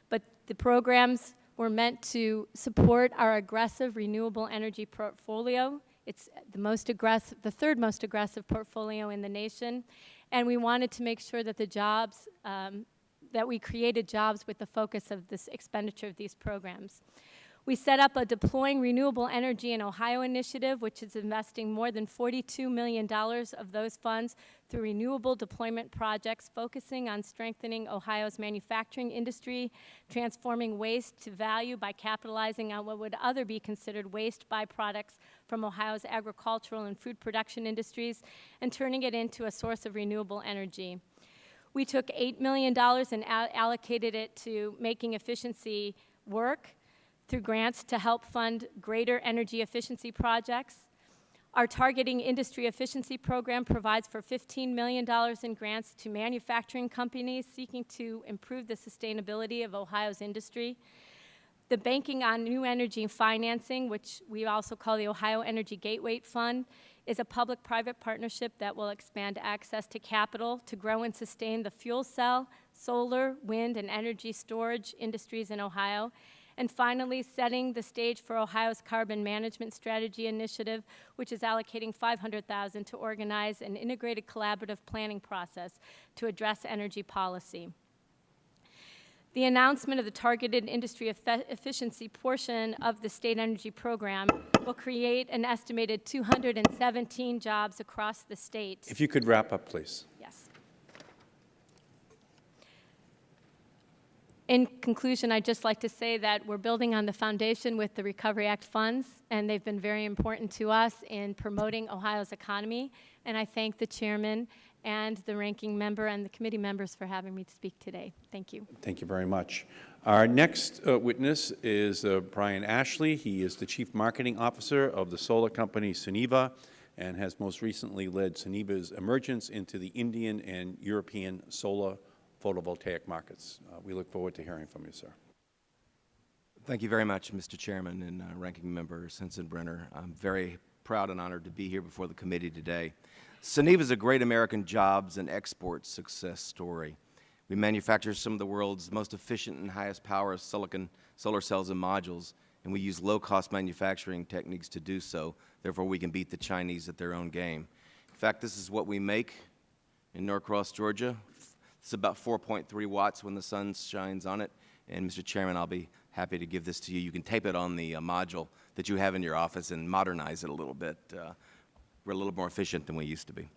But the programs were meant to support our aggressive renewable energy portfolio. It's the most aggressive, the third most aggressive portfolio in the nation. And we wanted to make sure that the jobs, um, that we created jobs with the focus of this expenditure of these programs. We set up a Deploying Renewable Energy in Ohio initiative, which is investing more than $42 million of those funds through renewable deployment projects focusing on strengthening Ohio's manufacturing industry, transforming waste to value by capitalizing on what would other be considered waste byproducts from Ohio's agricultural and food production industries, and turning it into a source of renewable energy. We took $8 million and allocated it to making efficiency work, through grants to help fund greater energy efficiency projects. Our Targeting Industry Efficiency Program provides for $15 million in grants to manufacturing companies seeking to improve the sustainability of Ohio's industry. The Banking on New Energy Financing, which we also call the Ohio Energy Gateway Fund, is a public-private partnership that will expand access to capital to grow and sustain the fuel cell, solar, wind, and energy storage industries in Ohio. And finally, setting the stage for Ohio's Carbon Management Strategy Initiative, which is allocating 500000 to organize an integrated collaborative planning process to address energy policy. The announcement of the targeted industry efficiency portion of the state energy program will create an estimated 217 jobs across the state. If you could wrap up, please. Yes. In conclusion, I'd just like to say that we're building on the foundation with the Recovery Act funds, and they've been very important to us in promoting Ohio's economy. And I thank the chairman and the ranking member and the committee members for having me to speak today. Thank you. Thank you very much. Our next uh, witness is uh, Brian Ashley. He is the Chief Marketing Officer of the solar company Suniva and has most recently led Suniva's emergence into the Indian and European solar photovoltaic markets. Uh, we look forward to hearing from you, sir. Thank you very much, Mr. Chairman and uh, Ranking Member Sensenbrenner. I'm very proud and honored to be here before the committee today. Suniva is a great American jobs and export success story. We manufacture some of the world's most efficient and highest power silicon solar cells and modules, and we use low-cost manufacturing techniques to do so. Therefore, we can beat the Chinese at their own game. In fact, this is what we make in Norcross, Georgia. It's about 4.3 watts when the sun shines on it. And, Mr. Chairman, I'll be happy to give this to you. You can tape it on the uh, module that you have in your office and modernize it a little bit. Uh, we're a little more efficient than we used to be.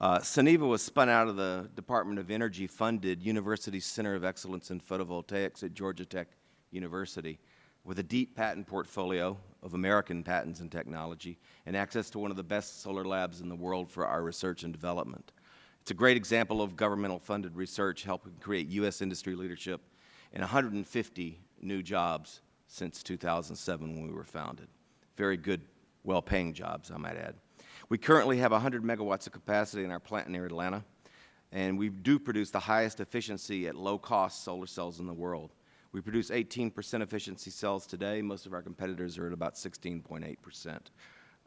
Uh, Suniva was spun out of the Department of Energy funded University Center of Excellence in Photovoltaics at Georgia Tech University with a deep patent portfolio of American patents and technology and access to one of the best solar labs in the world for our research and development. It's a great example of governmental funded research helping create U.S. industry leadership and 150 new jobs since 2007 when we were founded. Very good, well-paying jobs, I might add. We currently have 100 megawatts of capacity in our plant near Atlanta, and we do produce the highest efficiency at low cost solar cells in the world. We produce 18 percent efficiency cells today. Most of our competitors are at about 16.8 percent.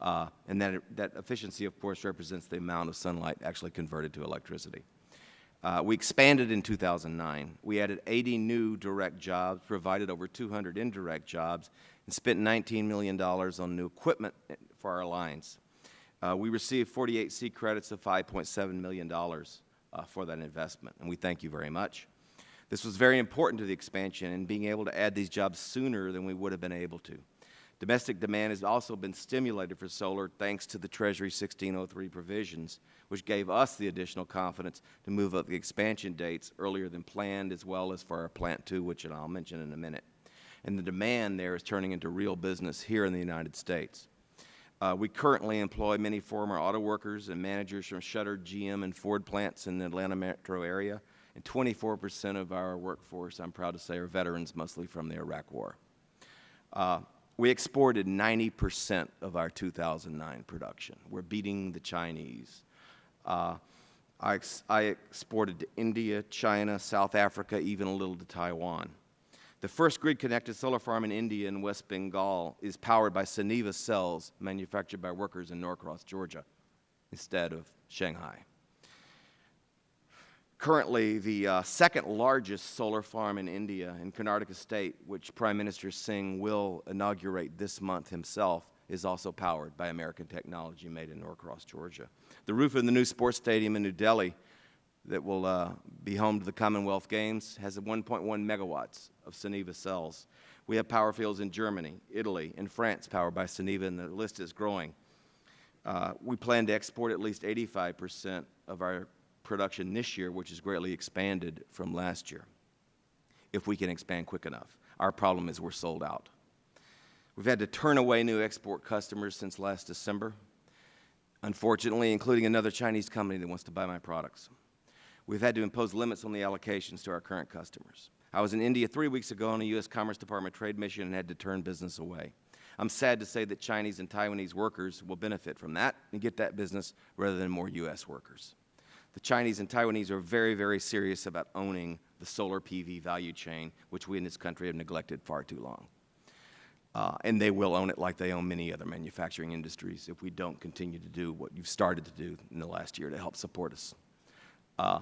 Uh, and that, that efficiency, of course, represents the amount of sunlight actually converted to electricity. Uh, we expanded in 2009. We added 80 new direct jobs, provided over 200 indirect jobs, and spent $19 million on new equipment for our lines. Uh, we received 48C credits of $5.7 million uh, for that investment, and we thank you very much. This was very important to the expansion and being able to add these jobs sooner than we would have been able to. Domestic demand has also been stimulated for solar thanks to the Treasury 1603 provisions, which gave us the additional confidence to move up the expansion dates earlier than planned, as well as for our Plant 2, which I'll mention in a minute. And the demand there is turning into real business here in the United States. Uh, we currently employ many former auto workers and managers from shuttered GM and Ford plants in the Atlanta metro area, and 24 percent of our workforce, I'm proud to say, are veterans, mostly from the Iraq War. Uh, we exported 90 percent of our 2009 production. We're beating the Chinese. Uh, I, ex I exported to India, China, South Africa, even a little to Taiwan. The first grid-connected solar farm in India in West Bengal is powered by Suniva cells manufactured by workers in Norcross, Georgia, instead of Shanghai. Currently, the uh, second largest solar farm in India, in Karnataka State, which Prime Minister Singh will inaugurate this month himself, is also powered by American technology made in Norcross, Georgia. The roof of the new sports stadium in New Delhi that will uh, be home to the Commonwealth Games has 1.1 megawatts of Suniva cells. We have power fields in Germany, Italy, and France powered by Suniva, and the list is growing. Uh, we plan to export at least 85 percent of our production this year, which is greatly expanded from last year, if we can expand quick enough. Our problem is we're sold out. We've had to turn away new export customers since last December, unfortunately, including another Chinese company that wants to buy my products. We've had to impose limits on the allocations to our current customers. I was in India three weeks ago on a U.S. Commerce Department trade mission and had to turn business away. I'm sad to say that Chinese and Taiwanese workers will benefit from that and get that business rather than more U.S. workers. The Chinese and Taiwanese are very, very serious about owning the solar PV value chain, which we in this country have neglected far too long. Uh, and they will own it like they own many other manufacturing industries if we don't continue to do what you've started to do in the last year to help support us. Uh,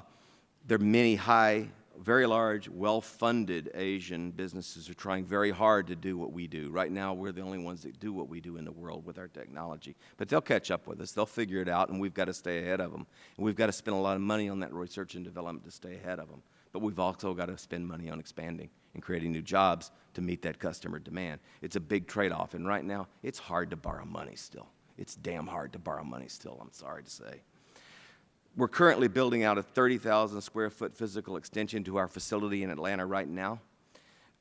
there are many high, very large, well-funded Asian businesses are trying very hard to do what we do. Right now, we're the only ones that do what we do in the world with our technology. But they'll catch up with us. They'll figure it out, and we've got to stay ahead of them. And we've got to spend a lot of money on that research and development to stay ahead of them. But we've also got to spend money on expanding and creating new jobs to meet that customer demand. It's a big trade-off, and right now, it's hard to borrow money still. It's damn hard to borrow money still, I'm sorry to say. We're currently building out a 30,000 square foot physical extension to our facility in Atlanta right now,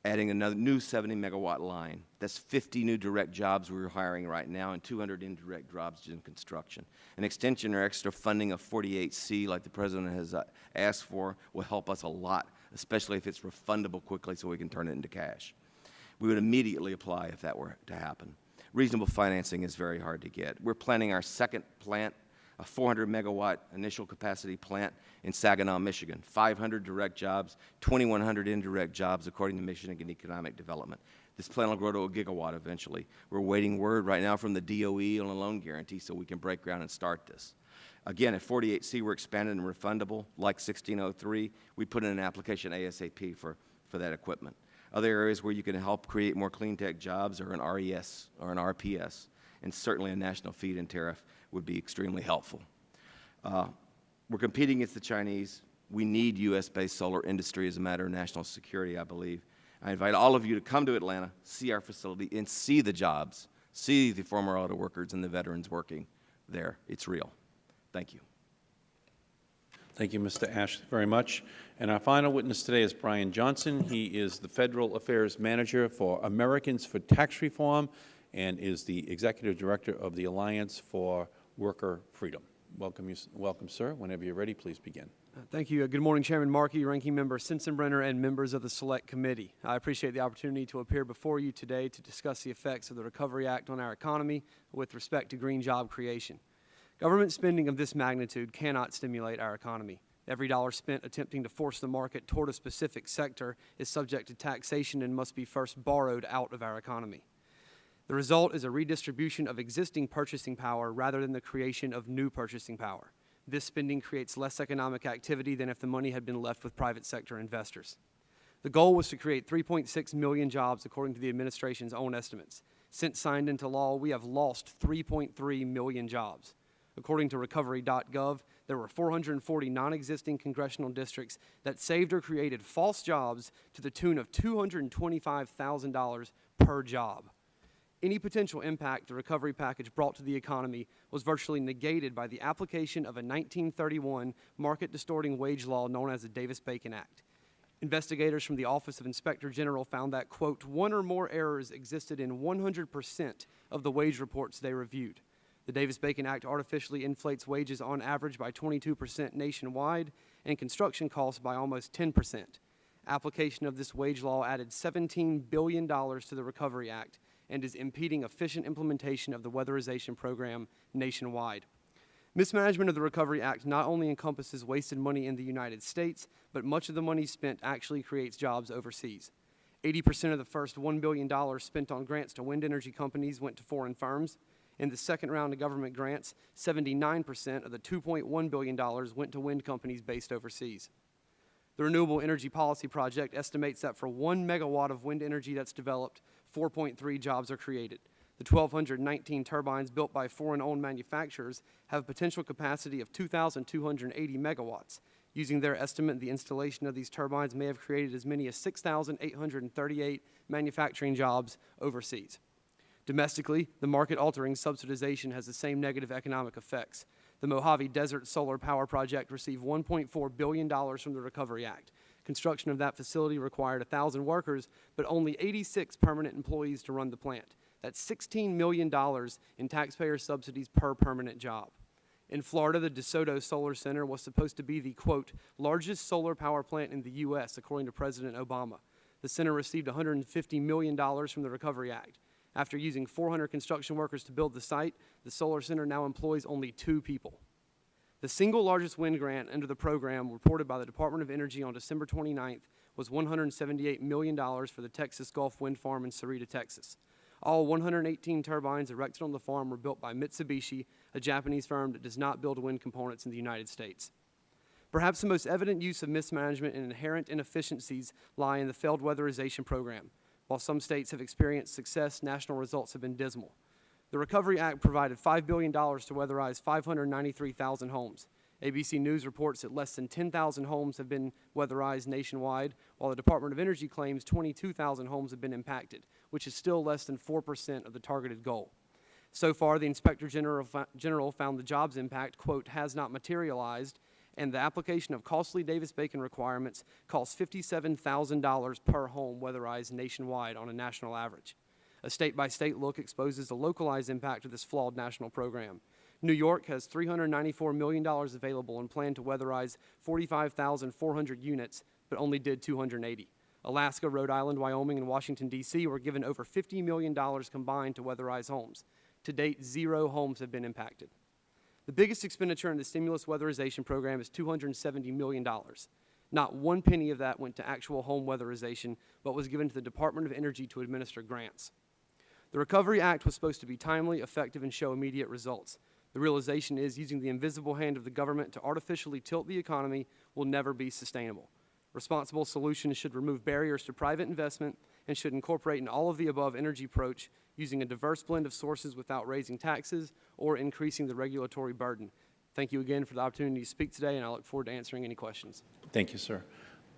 adding another new 70 megawatt line. That's 50 new direct jobs we're hiring right now and 200 indirect jobs in construction. An extension or extra funding of 48C like the President has uh, asked for will help us a lot, especially if it's refundable quickly so we can turn it into cash. We would immediately apply if that were to happen. Reasonable financing is very hard to get. We're planning our second plant a 400 megawatt initial capacity plant in Saginaw, Michigan, 500 direct jobs, 2,100 indirect jobs according to Michigan Economic Development. This plant will grow to a gigawatt eventually. We're waiting word right now from the DOE on a loan guarantee so we can break ground and start this. Again, at 48C, we're expanded and refundable. Like 1603, we put in an application ASAP for, for that equipment. Other areas where you can help create more clean tech jobs are an RES or an RPS, and certainly a national feed-in tariff would be extremely helpful. Uh, we're competing against the Chinese. We need U.S.-based solar industry as a matter of national security, I believe. I invite all of you to come to Atlanta, see our facility, and see the jobs, see the former auto workers and the veterans working there. It's real. Thank you. Thank you, Mr. Ash, very much. And our final witness today is Brian Johnson. He is the Federal Affairs Manager for Americans for Tax Reform and is the Executive Director of the Alliance for Worker Freedom. Welcome, you, welcome, sir. Whenever you're ready, please begin. Uh, Thank you. Uh, Good morning, Chairman Markey, Ranking Member Sensenbrenner, and members of the Select Committee. I appreciate the opportunity to appear before you today to discuss the effects of the Recovery Act on our economy with respect to green job creation. Government spending of this magnitude cannot stimulate our economy. Every dollar spent attempting to force the market toward a specific sector is subject to taxation and must be first borrowed out of our economy. The result is a redistribution of existing purchasing power rather than the creation of new purchasing power. This spending creates less economic activity than if the money had been left with private sector investors. The goal was to create 3.6 million jobs according to the administration's own estimates. Since signed into law, we have lost 3.3 million jobs. According to recovery.gov, there were 440 non-existing congressional districts that saved or created false jobs to the tune of $225,000 per job. Any potential impact the recovery package brought to the economy was virtually negated by the application of a 1931 market-distorting wage law known as the Davis-Bacon Act. Investigators from the Office of Inspector General found that, quote, one or more errors existed in 100% of the wage reports they reviewed. The Davis-Bacon Act artificially inflates wages on average by 22% nationwide and construction costs by almost 10%. Application of this wage law added $17 billion to the Recovery Act and is impeding efficient implementation of the weatherization program nationwide. Mismanagement of the Recovery Act not only encompasses wasted money in the United States, but much of the money spent actually creates jobs overseas. 80% of the first $1 billion spent on grants to wind energy companies went to foreign firms. In the second round of government grants, 79% of the $2.1 billion went to wind companies based overseas. The Renewable Energy Policy Project estimates that for one megawatt of wind energy that's developed, 4.3 jobs are created. The 1,219 turbines built by foreign-owned manufacturers have a potential capacity of 2,280 megawatts. Using their estimate, the installation of these turbines may have created as many as 6,838 manufacturing jobs overseas. Domestically, the market-altering subsidization has the same negative economic effects. The Mojave Desert Solar Power Project received $1.4 billion from the Recovery Act. Construction of that facility required 1,000 workers, but only 86 permanent employees to run the plant. That's $16 million in taxpayer subsidies per permanent job. In Florida, the DeSoto Solar Center was supposed to be the, quote, largest solar power plant in the U.S., according to President Obama. The center received $150 million from the Recovery Act. After using 400 construction workers to build the site, the solar center now employs only two people. The single largest wind grant under the program reported by the Department of Energy on December 29th was $178 million for the Texas Gulf Wind Farm in Sarita, Texas. All 118 turbines erected on the farm were built by Mitsubishi, a Japanese firm that does not build wind components in the United States. Perhaps the most evident use of mismanagement and inherent inefficiencies lie in the failed weatherization program. While some states have experienced success, national results have been dismal. The Recovery Act provided $5 billion to weatherize 593,000 homes. ABC News reports that less than 10,000 homes have been weatherized nationwide, while the Department of Energy claims 22,000 homes have been impacted, which is still less than 4% of the targeted goal. So far, the Inspector General, General found the jobs impact, quote, has not materialized, and the application of costly Davis-Bacon requirements costs $57,000 per home weatherized nationwide on a national average. A state-by-state look exposes the localized impact of this flawed national program. New York has $394 million available and planned to weatherize 45,400 units, but only did 280. Alaska, Rhode Island, Wyoming, and Washington, D.C. were given over $50 million combined to weatherize homes. To date, zero homes have been impacted. The biggest expenditure in the stimulus weatherization program is $270 million. Not one penny of that went to actual home weatherization, but was given to the Department of Energy to administer grants. The Recovery Act was supposed to be timely, effective, and show immediate results. The realization is using the invisible hand of the government to artificially tilt the economy will never be sustainable. Responsible solutions should remove barriers to private investment and should incorporate an all of the above energy approach using a diverse blend of sources without raising taxes or increasing the regulatory burden. Thank you again for the opportunity to speak today, and I look forward to answering any questions. Thank you, sir.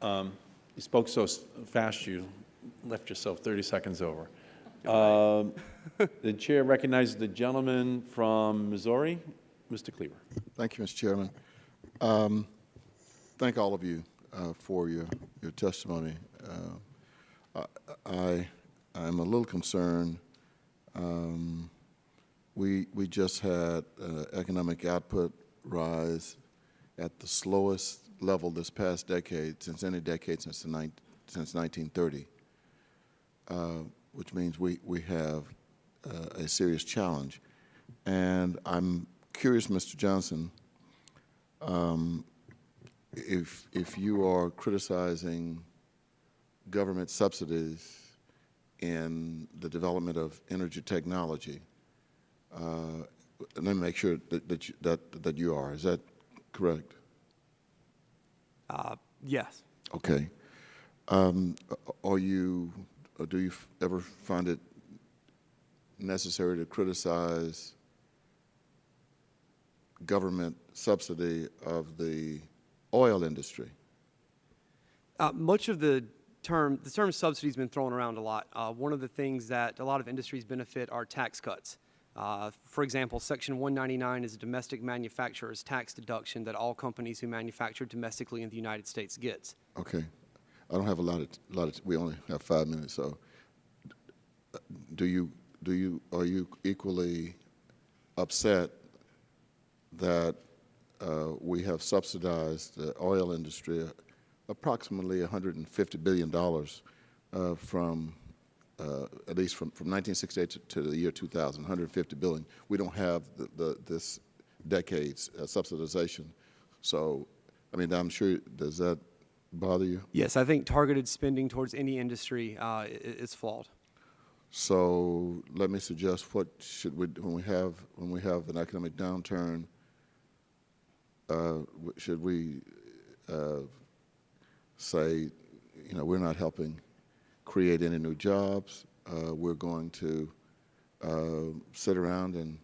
Um, You spoke so fast, you left yourself 30 seconds over. Um, The chair recognizes the gentleman from Missouri, Mr. Cleaver. Thank you, Mr. Chairman. Um, Thank all of you uh, for your, your testimony. Uh, I, I'm a little concerned. Um, We, we just had uh, economic output rise at the slowest level this past decade, since any decade since the nine, since 1930, uh, which means we, we have uh, a serious challenge. And I'm curious, Mr. Johnson, um, if, if you are criticizing government subsidies in the development of energy technology, uh, let me make sure that, that, you, that, that you are. Is that correct? Uh, yes. Okay. Um, are you, or do you f- ever find it necessary to criticize government subsidy of the oil industry? Uh, much of the term, the term subsidy has been thrown around a lot. Uh, one of the things that a lot of industries benefit are tax cuts. Uh, for example, Section 199 is a domestic manufacturer's tax deduction that all companies who manufacture domestically in the United States gets. Okay. I don't have a lot of, lot of, we only have five minutes, so do you, do you, are you equally upset that uh, we have subsidized the oil industry approximately $150 billion uh, from, uh, at least from, from 1968 to, to the year 2000, 150 billion. We don't have the, the, this decade's uh, subsidization. So, I mean, I'm sure, does that bother you? Yes, I think targeted spending towards any industry uh, is flawed. So let me suggest what should we, when we have, when we have an economic downturn, uh, should we uh, say, you know, we're not helping create any new jobs, uh, we're going to uh, sit around and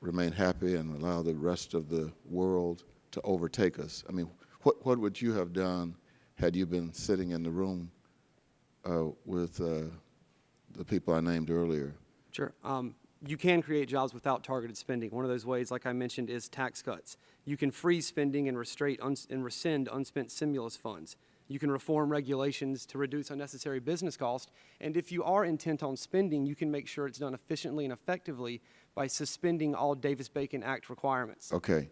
remain happy and allow the rest of the world to overtake us? I mean, what, what would you have done had you been sitting in the room uh, with uh, the people I named earlier? Sure. Um, you can create jobs without targeted spending. One of those ways, like I mentioned, is tax cuts. You can freeze spending and, restrain, uns- and rescind unspent stimulus funds. You can reform regulations to reduce unnecessary business costs. And if you are intent on spending, you can make sure it's done efficiently and effectively by suspending all Davis-Bacon Act requirements. Okay.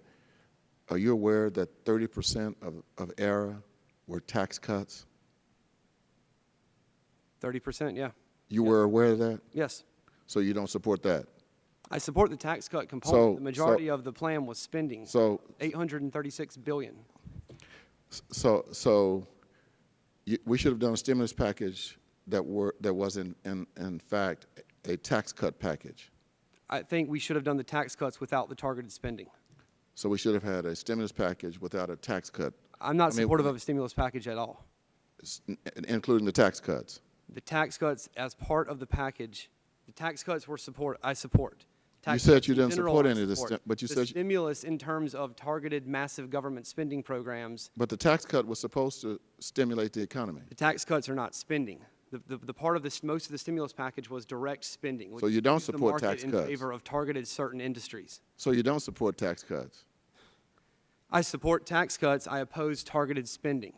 Are you aware that 30% of, of ARRA were tax cuts? 30%, yeah. You were aware of that? Yes. So you don't support that? I support the tax cut component. So- the majority so- of the plan was spending. So, 836 billion. so, so you, we should have done a stimulus package that were, that was in, in, in fact a tax cut package. I think we should have done the tax cuts without the targeted spending. So we should have had a stimulus package without a tax cut, I'm not I mean, supportive of a stimulus package at all. including the tax cuts. The tax cuts as part of the package, the tax cuts were support, I support. Tax said you didn't general, support any of this, but you The said you- stimulus in terms of targeted massive government spending programs, But the tax cut was supposed to stimulate the economy. the tax cuts are not spending. The, the, the part of this, most of the stimulus package was direct spending. So you don't support tax in cuts? favor of targeted certain industries. So you don't support tax cuts. I support tax cuts, I oppose targeted spending.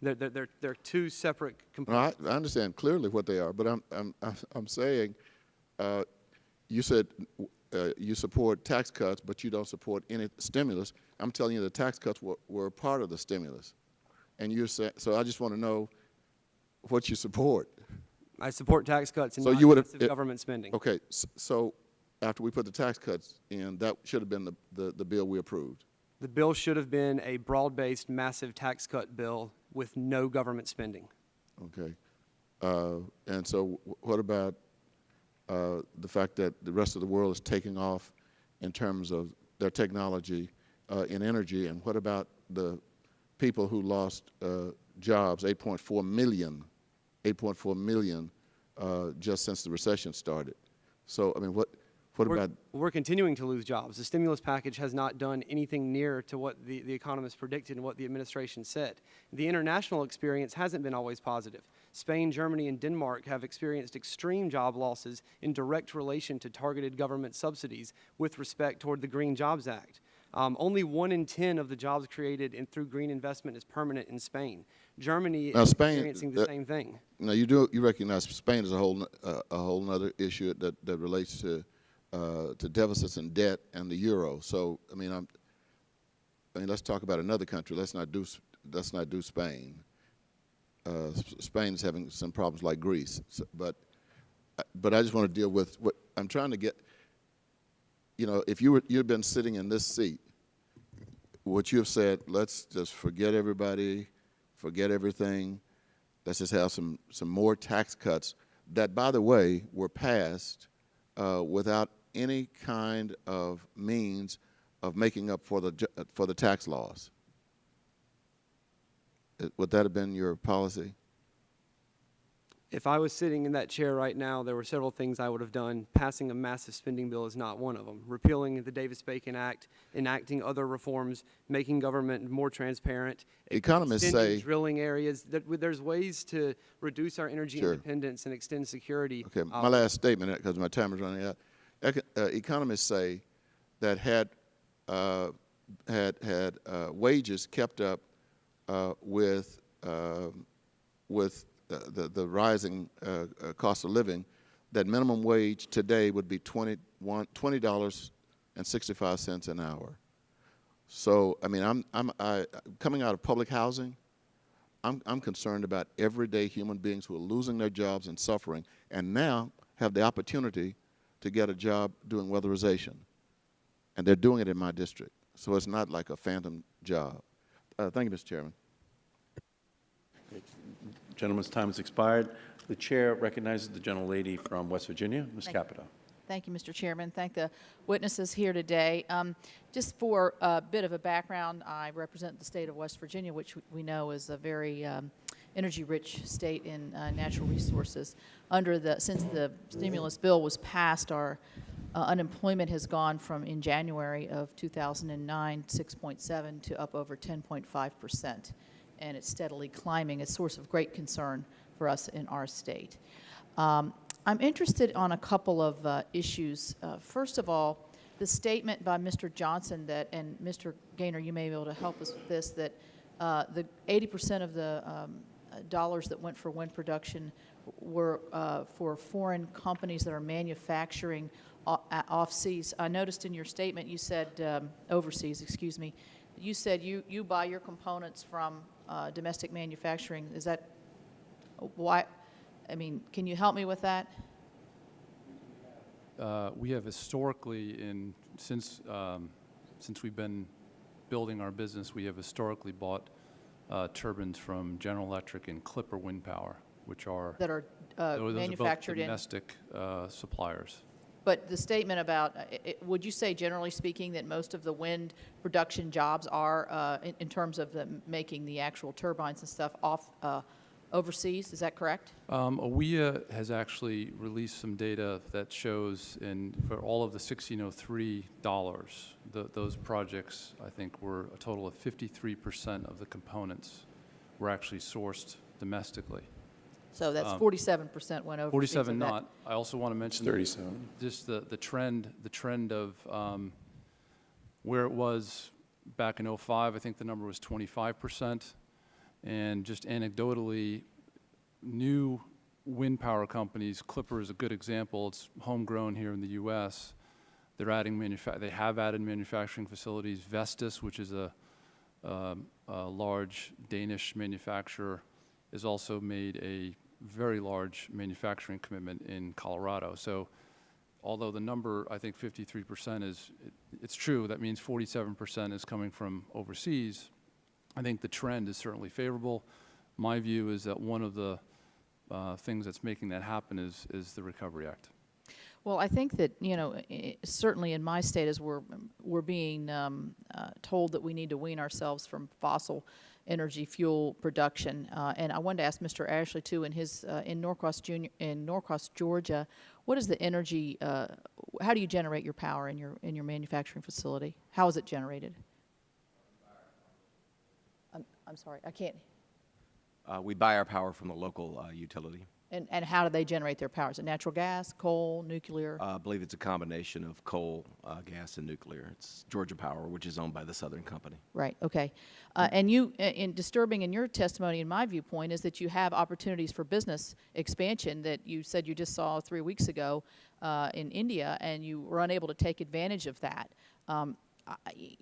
They're, they're, they're, they're two separate No, components. I, I understand clearly what they are, but I'm, I'm, I'm- saying, uh, you said uh, you support tax cuts, but you don't support any stimulus. I'm telling you the tax cuts were, were part of the stimulus. And you're saying, so I just want to know what you support. I support tax cuts and So you it- government spending. Okay, so after we put the tax cuts in, that should have been the, the, the bill we approved. The bill should have been a broad-based, massive tax cut bill with no government spending. Okay. Uh, And so what about uh, the fact that the rest of the world is taking off in terms of their technology uh, in energy? And what about the people who lost uh, jobs, 8.4 million, 8.4 million uh, just since the recession started? So, I mean, what, what We're, about, we're continuing to lose jobs. The stimulus package has not done anything near to what the, the economists predicted and what the administration said. The international experience hasn't been always positive. Spain, Germany, and Denmark have experienced extreme job losses in direct relation to targeted government subsidies with respect toward the Green Jobs Act. Um, only one in 10 of the jobs created in, through green investment is permanent in Spain. Germany Now, is Spain, experiencing the uh, same thing. now you do, you recognize Spain is a whole, uh, a whole nother issue that, that relates to, uh, to deficits and debt and the euro. So, I mean, I'm, I mean, let's talk about another country. Let's not do, let's not do Spain. Uh, Spain is having some problems like Greece, So- but, uh, but I just want to deal with what, I'm trying to get, you know, if you were, you'd been sitting in this seat, what you have said, let's just forget everybody, forget everything, let's just have some, some more tax cuts that, by the way, were passed uh, without any kind of means of making up for the, uh, for the tax laws. Uh, Would that have been your policy? If I was sitting in that chair right now, there were several things I would have done. Passing a massive spending bill is not one of them. Repealing the Davis-Bacon Act, enacting other reforms, making government more transparent. Economists say- Drilling areas, that, there's ways to reduce our energy Sure. independence and extend security. Okay, my Um, last statement, because my time is running out. Eco- uh, Economists say that had, uh, had, had uh, wages kept up uh, with, um, with uh, the, the rising uh, uh, cost of living, that minimum wage today would be 21 $20.65 an hour. So, I mean, I'm, I'm, I, coming out of public housing, I'm, I'm concerned about everyday human beings who are losing their jobs and suffering, and now have the opportunity to get a job doing weatherization. And they're doing it in my district. So it's not like a phantom job. Uh, thank you, Mr. Chairman. Gentleman's time has expired. The chair recognizes the gentlelady from West Virginia, Ms. Thank. Capito. Thank you, Mr. Chairman. Thank the witnesses here today. Um, Just for a bit of a background, I represent the state of West Virginia, which we know is a very um, energy-rich state in uh, natural resources. Under the, since the stimulus bill was passed, our uh, unemployment has gone from, in January of 2009, 6.7 to up over 10.5 percent, and it's steadily climbing, a source of great concern for us in our state. Um, I'm interested on a couple of uh, issues. Uh, First of all, the statement by Mr. Johnson that, and Mr. Gaynor, you may be able to help us with this, that uh, the 80% of the um, dollars that went for wind production were uh, for foreign companies that are manufacturing uh, off-seas. I noticed in your statement, you said, um, overseas, excuse me, you said you, you buy your components from uh, domestic manufacturing. Is that, why, I mean, can you help me with that? Uh, We have historically, in, since, um, since we've been building our business, we have historically bought uh, turbines from General Electric and Clipper Wind Power, which are that are uh, those are both manufactured in? domestic uh, suppliers. But the statement about, uh, i- i- would you say generally speaking that most of the wind production jobs are, uh, in in terms of the making the actual turbines and stuff, off uh, overseas? Is that correct? Um, AWEA has actually released some data that shows in, for all of the 1603 dollars, the, those projects, I think, were a total of 53% of the components were actually sourced domestically. So that's Um, 47% went overseas. 47 of that. not. I also want to mention. 37. Just the, the trend, the trend of um, where it was back in 05, I think the number was 25%. And just anecdotally, new wind power companies, Clipper is a good example, it's homegrown here in the US. They're adding they have added manufacturing facilities. Vestas, which is a, um, a large Danish manufacturer, has also made a very large manufacturing commitment in Colorado. So although the number, I think 53% is, it- it's true, that means 47% is coming from overseas. I think the trend is certainly favorable. My view is that one of the uh, things that's making that happen is, is the Recovery Act. Well, I think that, you know, certainly in my state, as we're, we're being um, uh, told that we need to wean ourselves from fossil energy fuel production. Uh, And I wanted to ask Mr. Ashley, too, in his, uh, in Norcross Junior, in Norcross, Georgia, what is the energy, uh, how do you generate your power in your, in your manufacturing facility? How is it generated? I'm, sorry, I can't, Uh, we buy our power from the local uh, utility. and, and how do they generate their power? Is it natural gas, coal, nuclear? Uh, I believe it's a combination of coal, uh, gas, and nuclear. It's Georgia Power, which is owned by the Southern Company. Right, okay. Uh, And you, in disturbing in your testimony, in my viewpoint, is that you have opportunities for business expansion that you said you just saw three weeks ago uh, in India, and you were unable to take advantage of that. Um,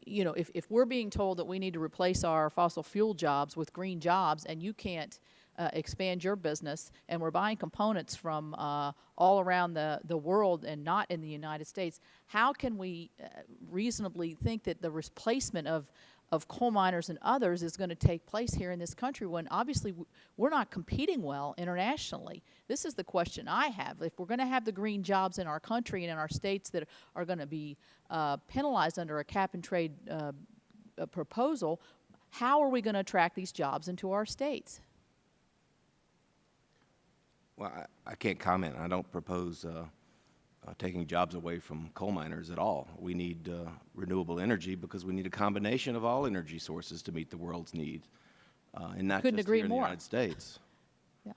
You know, if, if we're being told that we need to replace our fossil fuel jobs with green jobs, and you can't uh, expand your business, and we're buying components from uh, all around the, the world and not in the United States, how can we uh, reasonably think that the replacement of, of coal miners and others is going to take place here in this country when obviously we're not competing well internationally? This is the question I have. If we're going to have the green jobs in our country and in our states that are going to be uh, penalized under a cap and trade uh, proposal, how are we going to attract these jobs into our states? Well, I, I can't comment. I don't propose uh, taking jobs away from coal miners at all. We need uh, renewable energy because we need a combination of all energy sources to meet the world's needs, uh, and not Couldn't just agree here in more. the United States. Yeah.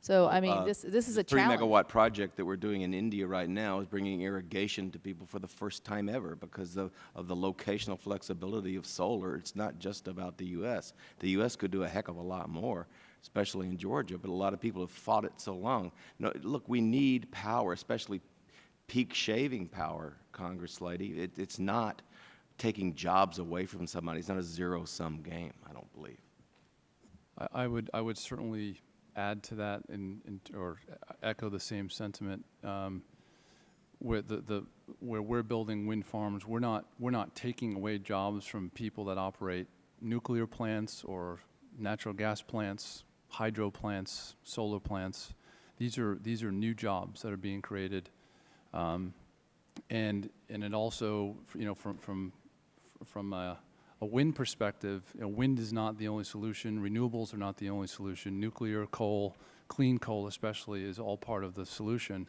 So, I mean, Uh, this, this is a challenge. Three megawatt project that we're doing in India right now is bringing irrigation to people for the first time ever because of, of the locational flexibility of solar. It's not just about the U.S. The U.S. could do a heck of a lot more, especially in Georgia, but a lot of people have fought it so long. No, look, we need power, especially peak shaving power, Congress lady. It, it's not taking jobs away from somebody. It's not a zero-sum game, I don't believe. I, I would, I would certainly add to that and, or echo the same sentiment. Um, where the, the, where we're building wind farms, we're not, we're not taking away jobs from people that operate nuclear plants or natural gas plants, hydro plants, solar plants. These are, these are new jobs that are being created. Um, and, and it also, you know, from, from, from a, a wind perspective, you know, wind is not the only solution. Renewables are not the only solution. Nuclear, coal, clean coal especially, is all part of the solution.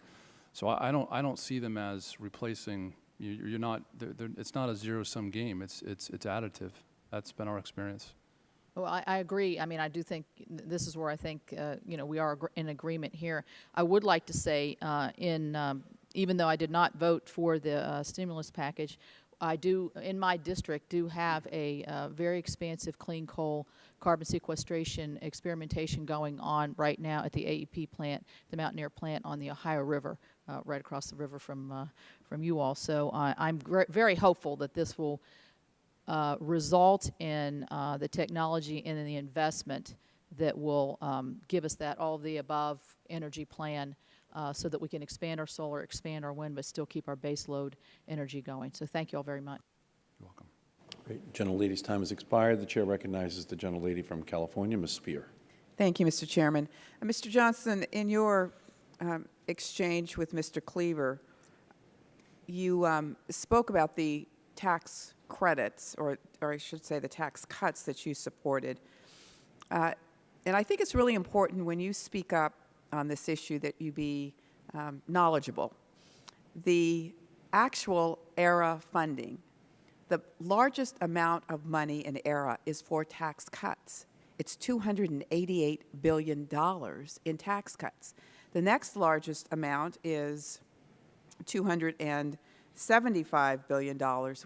So I, I don't, I don't see them as replacing. You, you're not. They're, they're, it's not a zero-sum game. It's, it's, it's additive. That's been our experience. Well, I, I agree. I mean, I do think this is where I think, uh, you know, we are in agreement here. I would like to say, uh, in, um, even though I did not vote for the uh, stimulus package, I do, in my district, do have a uh, very expansive clean coal carbon sequestration experimentation going on right now at the AEP plant, the Mountaineer plant on the Ohio River, uh, right across the river from, uh, from you all. So I'm very hopeful that this will uh, result in uh, the technology and in the investment that will um, give us that all of the above energy plan uh, so that we can expand our solar, expand our wind, but still keep our base load energy going. So thank you all very much. You're welcome. Great. Gentlelady's time has expired. The chair recognizes the gentlelady from California, Ms. Speier. Thank you, Mr. Chairman. Uh, Mr. Johnson, in your um, exchange with Mr. Cleaver, you um, spoke about the tax credits, or, or I should say the tax cuts that you supported. Uh, and I think it's really important when you speak up on this issue that you be um, knowledgeable. The actual ARRA funding, the largest amount of money in ARRA is for tax cuts. It's $288 billion in tax cuts. The next largest amount is $275 billion,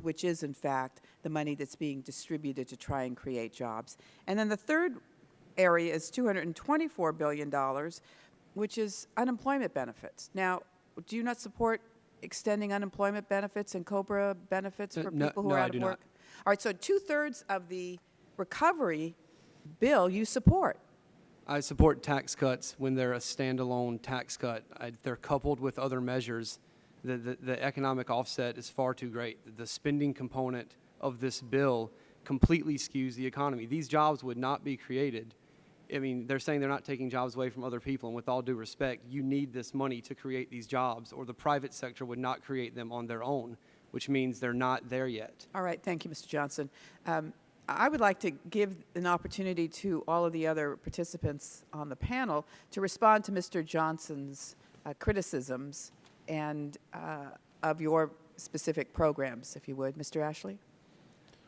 which is, in fact, the money that's being distributed to try and create jobs. And then the third area is $224 billion, which is unemployment benefits. Now, do you not support extending unemployment benefits and COBRA benefits Uh, for no- people who no, are I out do of not. work? All right, so two-thirds of the recovery bill you support. I support tax cuts when they're a standalone tax cut. I, they're coupled with other measures. The, the, the economic offset is far too great. The spending component of this bill completely skews the economy. These jobs would not be created. I mean, they're saying they're not taking jobs away from other people, and with all due respect, you need this money to create these jobs, or the private sector would not create them on their own, which means they're not there yet. All right, thank you, Mr. Johnson. Um, I would like to give an opportunity to all of the other participants on the panel to respond to Mr. Johnson's uh, criticisms and uh, of your specific programs, if you would. Mr. Ashley?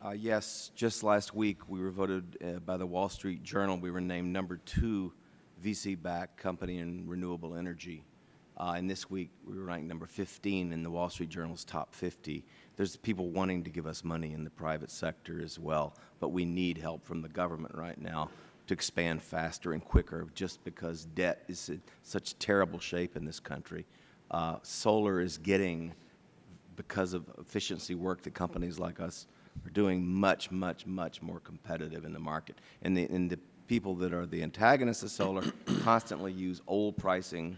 Uh, yes, just last week, we were voted uh, by the Wall Street Journal, we were named number two VC-backed company in renewable energy. Uh, and this week, we were ranked number 15 in the Wall Street Journal's top 50. There's people wanting to give us money in the private sector as well, but we need help from the government right now to expand faster and quicker just because debt is in such terrible shape in this country. Uh, solar is getting because of efficiency work that companies like us are doing much, much, much more competitive in the market. And the, and the people that are the antagonists of solar constantly use old pricing.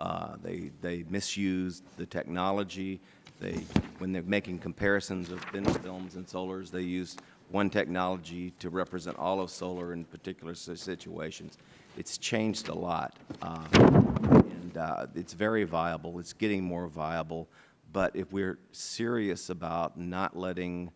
Uh, they, they misuse the technology. They, when they're making comparisons of thin films and solars, they use one technology to represent all of solar in particular situations. It's changed a lot. Uh, and uh, it's very viable. It's getting more viable. But if we're serious about not letting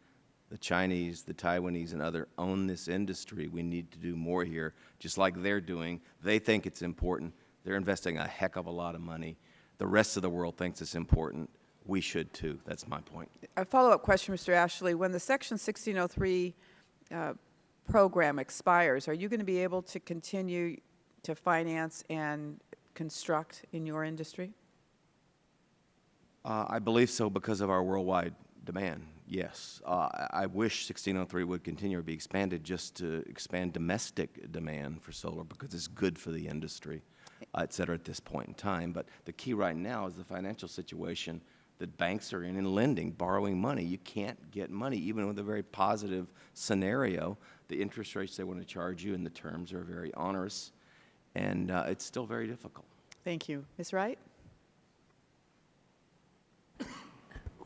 the Chinese, the Taiwanese, and other own this industry, we need to do more here, just like they're doing. They think it's important. They're investing a heck of a lot of money. The rest of the world thinks it's important. We should too. That's my point. A follow-up question, Mr. Ashley. When the Section 1603 uh, program expires, are you going to be able to continue to finance and construct in your industry? Uh, I believe so because of our worldwide demand, yes. Uh, I wish 1603 would continue to be expanded just to expand domestic demand for solar because it's good for the industry, uh, et cetera, at this point in time. But the key right now is the financial situation that banks are in in lending, borrowing money. You can't get money, even with a very positive scenario. The interest rates they want to charge you and the terms are very onerous, and uh, it's still very difficult. Thank you. Ms. Wright?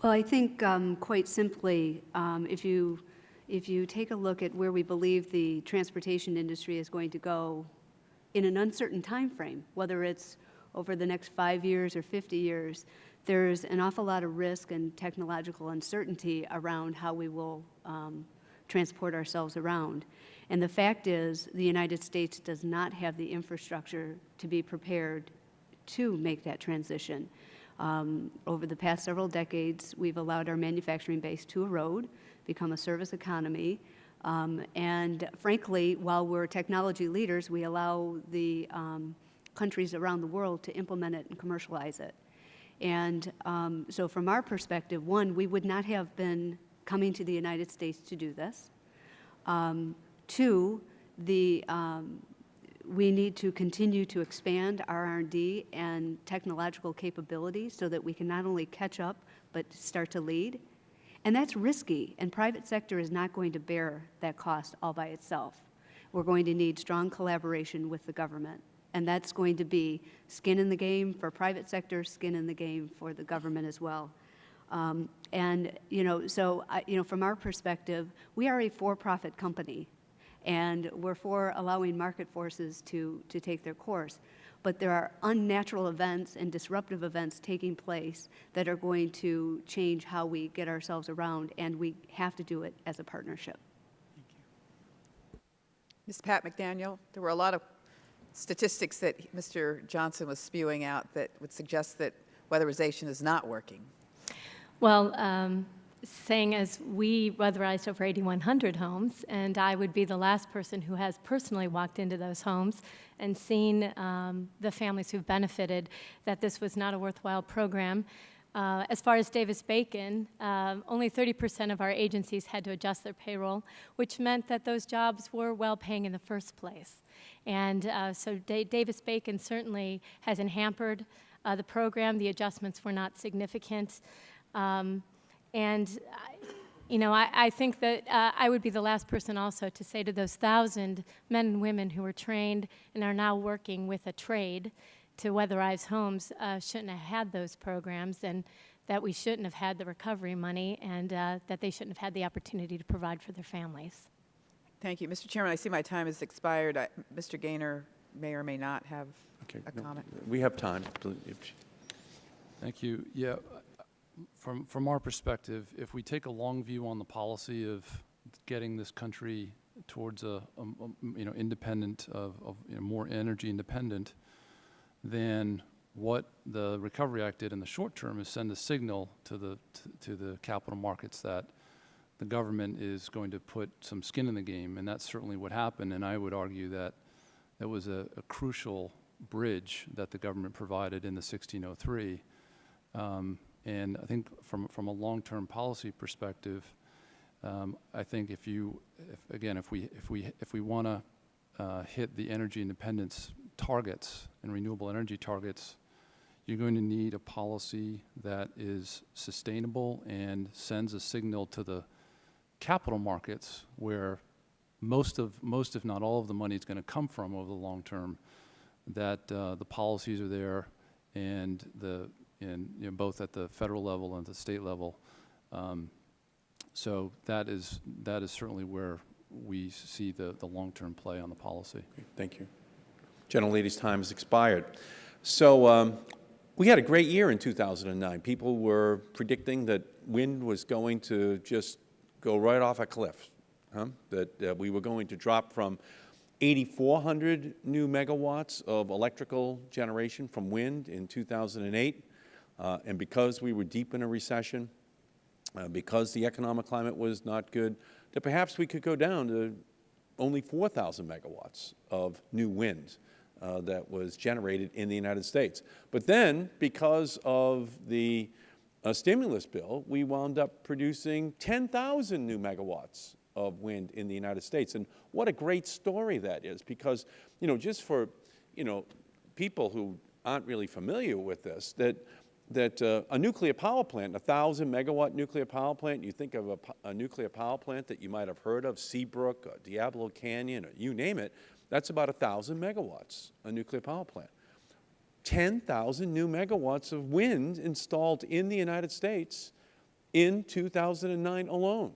Well, I think um, quite simply, um, if you, if you take a look at where we believe the transportation industry is going to go in an uncertain time frame, whether it's over the next five years or 50 years, there's an awful lot of risk and technological uncertainty around how we will um, transport ourselves around. And the fact is, the United States does not have the infrastructure to be prepared to make that transition. Um, over the past several decades, we've allowed our manufacturing base to erode, become a service economy, um, and frankly, while we're technology leaders, we allow the um, countries around the world to implement it and commercialize it. And um, so, from our perspective, one, we would not have been coming to the United States to do this. Two, the um, we need to continue to expand our R&D and technological capabilities so that we can not only catch up but start to lead. And that's risky, and private sector is not going to bear that cost all by itself. We're going to need strong collaboration with the government, and that's going to be skin in the game for private sector, skin in the game for the government as well. Um, and, you know, so, I, you know, from our perspective, we are a for-profit company. And we're for allowing market forces to, to take their course. But there are unnatural events and disruptive events taking place that are going to change how we get ourselves around, and we have to do it as a partnership. Thank you. Ms. Patt-McDaniel, there were a lot of statistics that Mr. Johnson was spewing out that would suggest that weatherization is not working. Well, um, saying as we weatherized over 8,100 homes, and I would be the last person who has personally walked into those homes and seen um, the families who've benefited, that this was not a worthwhile program. Uh, as far as Davis Bacon, um, only 30% of our agencies had to adjust their payroll, which meant that those jobs were well paying in the first place. And uh, so Da- Davis Bacon certainly hasn't hampered uh, the program. The adjustments were not significant. Um, and, I- you know, I, I think that uh, I would be the last person also to say to those thousand men and women who were trained and are now working with a trade to weatherize homes uh, shouldn't have had those programs and that we shouldn't have had the recovery money and uh, that they shouldn't have had the opportunity to provide for their families. Thank you. Mr. Chairman, I see my time has expired. I- Mr. Gaynor may or may not have Okay, a no, comment. We have time. Thank you. Yeah, from, from our perspective, if we take a long view on the policy of getting this country towards a, um, um, you know, independent of, of, you know, more energy independent, then what the Recovery Act did in the short term is send a signal to the, to- to the capital markets that the government is going to put some skin in the game, and that's certainly what happened. And I would argue that that was a, a crucial bridge that the government provided in the 1603. Um, and I think from, from a long-term policy perspective, um, I think if you, if, again, if we, if we, if we want to uh, hit the energy independence targets and renewable energy targets, you're going to need a policy that is sustainable and sends a signal to the capital markets where most of, most if not all of the money is going to come from over the long term, that uh, the policies are there and the, and, you know, both at the federal level and the state level. Um, So that is, that is certainly where we see the, the long-term play on the policy. Thank you. Gentlelady's time has expired. So um, we had a great year in 2009. People were predicting that wind was going to just go right off a cliff, huh? that uh, we were going to drop from 8,400 new megawatts of electrical generation from wind in 2008. Uh, and because we were deep in a recession, uh, because the economic climate was not good, that perhaps we could go down to only 4,000 megawatts of new wind uh, that was generated in the United States. But then, because of the uh, stimulus bill, we wound up producing 10,000 new megawatts of wind in the United States. And what a great story that is, because, you know, just for, you know, people who aren't really familiar with this, that that uh, a nuclear power plant, a 1,000 megawatt nuclear power plant, you think of a, a nuclear power plant that you might have heard of, Seabrook, or Diablo Canyon, or you name it, that's about 1,000 megawatts, a nuclear power plant. 10,000 new megawatts of wind installed in the United States in 2009 alone.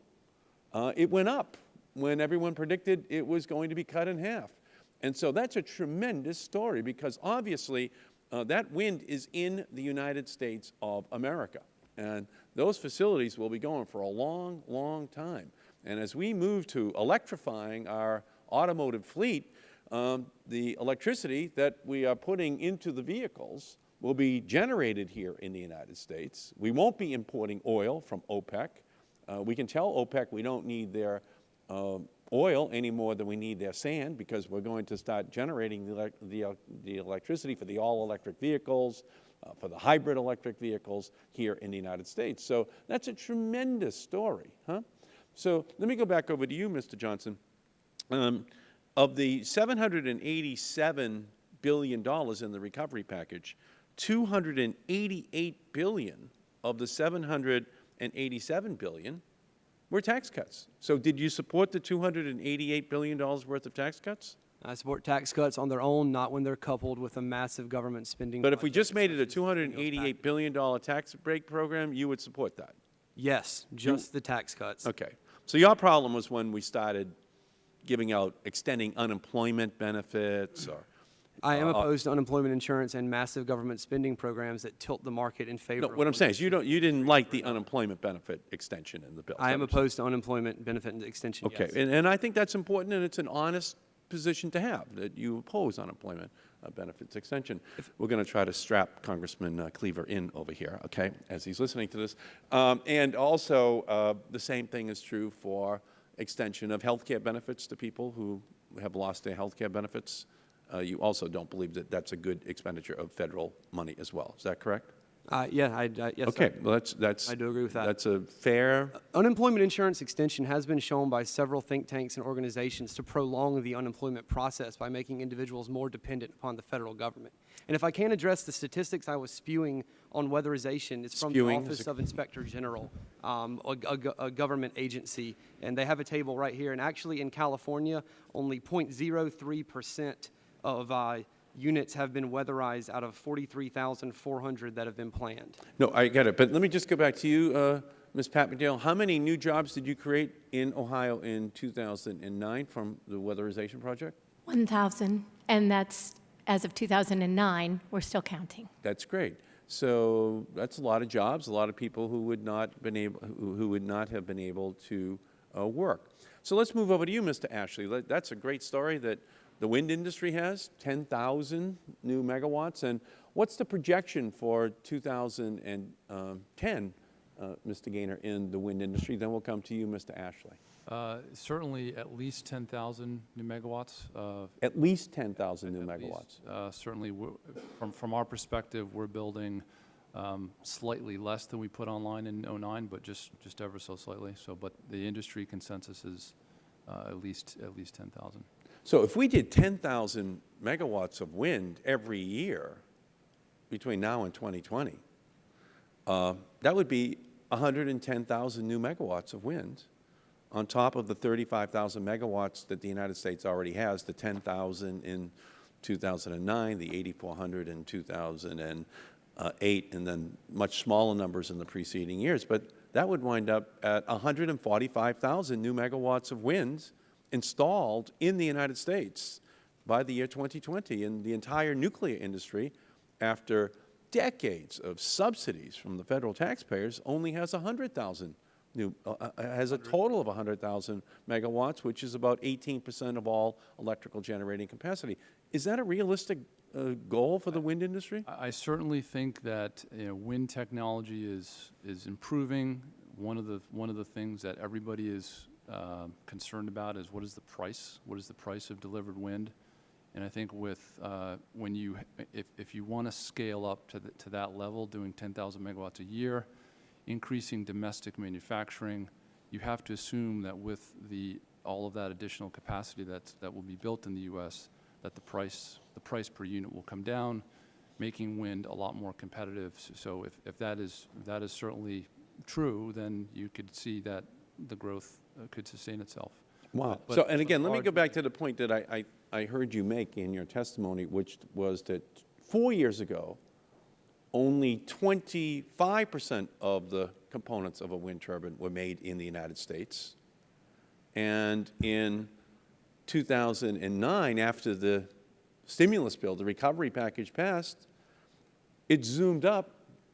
Uh, it went up when everyone predicted it was going to be cut in half. And so that's a tremendous story because obviously uh, that wind is in the United States of America. And those facilities will be going for a long, long time. And as we move to electrifying our automotive fleet, um, the electricity that we are putting into the vehicles will be generated here in the United States. We won't be importing oil from OPEC. Uh, we can tell OPEC we don't need their um, oil any more than we need their sand because we're going to start generating the, the, the electricity for the all-electric vehicles, uh, for the hybrid electric vehicles here in the United States. So that's a tremendous story, huh? So let me go back over to you, Mr. Johnson. Um, of the $787 billion in the recovery package, 288 billion of the 787 billion were tax cuts. So did you support the $288 billion worth of tax cuts? I support tax cuts on their own, not when they're coupled with a massive government spending. But if we just made it a such as stimulus $288 package. billion dollar tax break program, you would support that? Yes, just the tax cuts. Okay. So your problem was when we started giving out, extending unemployment benefits or? I am uh, opposed to unemployment insurance and massive government spending programs that tilt the market in favor No, of what I'm saying is you don't, you didn't like the unemployment benefit extension in the bill. I am opposed to unemployment benefit extension, Okay, yes. and, and I think that's important, and it's an honest position to have, that you oppose unemployment uh, benefits extension. We're going to try to strap Congressman uh, Cleaver in over here, okay, as he's listening to this. Um, and also, uh, the same thing is true for extension of health care benefits to people who have lost their health care benefits. Uh, you also don't believe that that's a good expenditure of federal money as well. Is that correct? Uh, yeah, I, I, yes. Okay, I- well, that's, that's. I do agree with that. That's a fair Unemployment insurance extension has been shown by several think tanks and organizations to prolong the unemployment process by making individuals more dependent upon the federal government. And if I can address the statistics I was spewing on weatherization, it's from Spewing the Office of Inspector General, um, a, a a government agency, and they have a table right here. And actually, in California, only 0.03 percent of uh, units have been weatherized out of 43,400 that have been planned. No, I get it, but let me just go back to you, uh, Ms. Patt-McDaniel. How many new jobs did you create in Ohio in 2009 from the weatherization project? 1,000, and that's, as of 2009, we're still counting. That's great. So that's a lot of jobs, a lot of people who would not been able, who who would not have been able to uh, work. So let's move over to you, Mr. Ashley. That's a great story that the wind industry has, 10,000 new megawatts. And what's the projection for 2010, uh, Mr. Gaynor, in the wind industry? Then we'll come to you, Mr. Ashley. Uh, Certainly at least 10,000 new megawatts. uh, At least 10,000 new at least. megawatts. Uh, Certainly, from, from our perspective, we're building um, slightly less than we put online in '09, but just, just ever so slightly. So, but the industry consensus is uh, at least, at least 10,000. So if we did 10,000 megawatts of wind every year between now and 2020, uh, that would be 110,000 new megawatts of wind on top of the 35,000 megawatts that the United States already has, the 10,000 in 2009, the 8,400 in 2008, and then much smaller numbers in the preceding years. But that would wind up at 145,000 new megawatts of wind installed in the United States by the year 2020. And the entire nuclear industry, after decades of subsidies from the federal taxpayers, only has 100,000 new, uh, uh, has a total of 100,000 megawatts, which is about 18 percent of all electrical generating capacity. Is that a realistic uh, goal for the wind industry? I I certainly think that, you know, wind technology is, is improving. One of the, one of the things that everybody is uh, concerned about is what is the price? What is the price of delivered wind? And I think with, uh, when you, if, if you want to scale up to, the, to that level, doing 10,000 megawatts a year, increasing domestic manufacturing, you have to assume that with the, all of that additional capacity that's, that will be built in the U.S., that the price, the price per unit will come down, making wind a lot more competitive. So if, if that is, if that is certainly true, then you could see that the growth Uh, could sustain itself. Wow. But- So, and again, let me go back to the point that I, I, I heard you make in your testimony, which was that four years ago, only 25 percent of the components of a wind turbine were made in the United States. And in 2009, after the stimulus bill, the recovery package passed, it zoomed up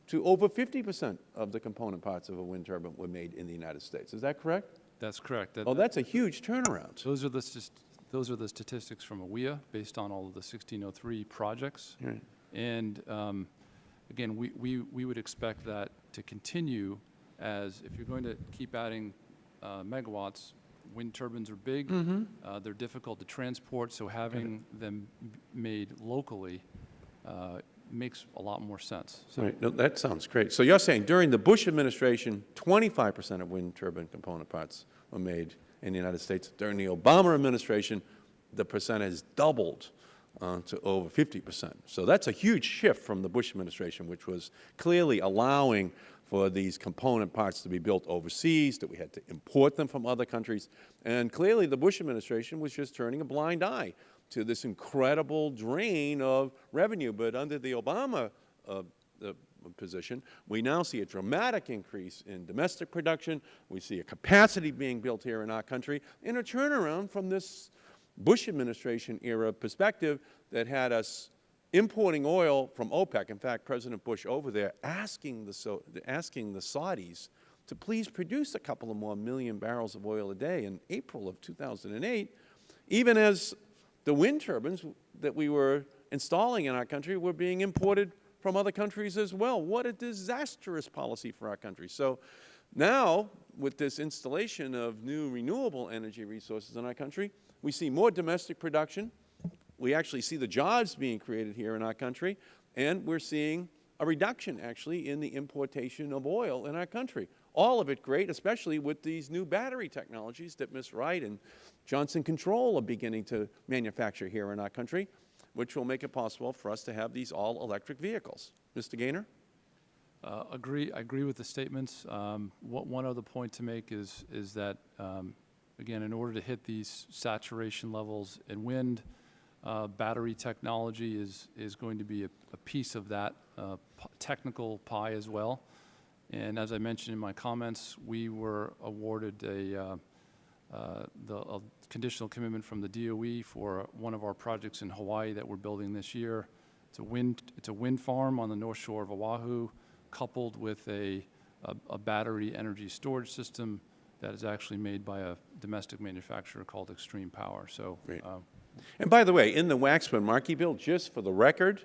to over 50 percent of the component parts of a wind turbine were made in the United States. Is that correct? That's correct. That- Oh, that's a huge turnaround. Those are the, those are the statistics from AWEA, based on all of the 1603 projects. Right. And um, again, we, we, we would expect that to continue as, if you're going to keep adding uh, megawatts, wind turbines are big, Mm-hmm. uh, they're difficult to transport, so having them made locally uh, makes a lot more sense. So Right, no, that sounds great. So you're saying during the Bush administration, 25 percent of wind turbine component parts were made in the United States. During the Obama administration, the percent has doubled uh, to over 50 percent. So that's a huge shift from the Bush administration, which was clearly allowing for these component parts to be built overseas, that we had to import them from other countries. And clearly, the Bush administration was just turning a blind eye to this incredible drain of revenue. But under the Obama uh, the position. We now see a dramatic increase in domestic production. We see a capacity being built here in our country and a turnaround from this Bush administration era perspective that had us importing oil from OPEC. In fact, President Bush over there asking the, asking the Saudis to please produce a couple of more million barrels of oil a day in April of 2008, even as the wind turbines that we were installing in our country were being imported from other countries as well. What a disastrous policy for our country. So now, with this installation of new renewable energy resources in our country, we see more domestic production. We actually see the jobs being created here in our country, and we're seeing a reduction, actually, in the importation of oil in our country. All of it great, especially with these new battery technologies that Ms. Wright and Johnson Control are beginning to manufacture here in our country, which will make it possible for us to have these all-electric vehicles. Mr. Gaynor? Uh, agree. I agree with the statements. Um, what, one other point to make is is that um, again, in order to hit these saturation levels in wind, uh, battery technology is is going to be a, a piece of that uh, technical pie as well. And as I mentioned in my comments, we were awarded a uh, the a conditional commitment from the DOE for one of our projects in Hawaii that we're building this year. It's a wind it's a wind farm on the north shore of Oahu coupled with a, a, a, battery energy storage system that is actually made by a domestic manufacturer called Xtreme Power. So, uh, and by the way, in the Waxman Markey bill, just for the record,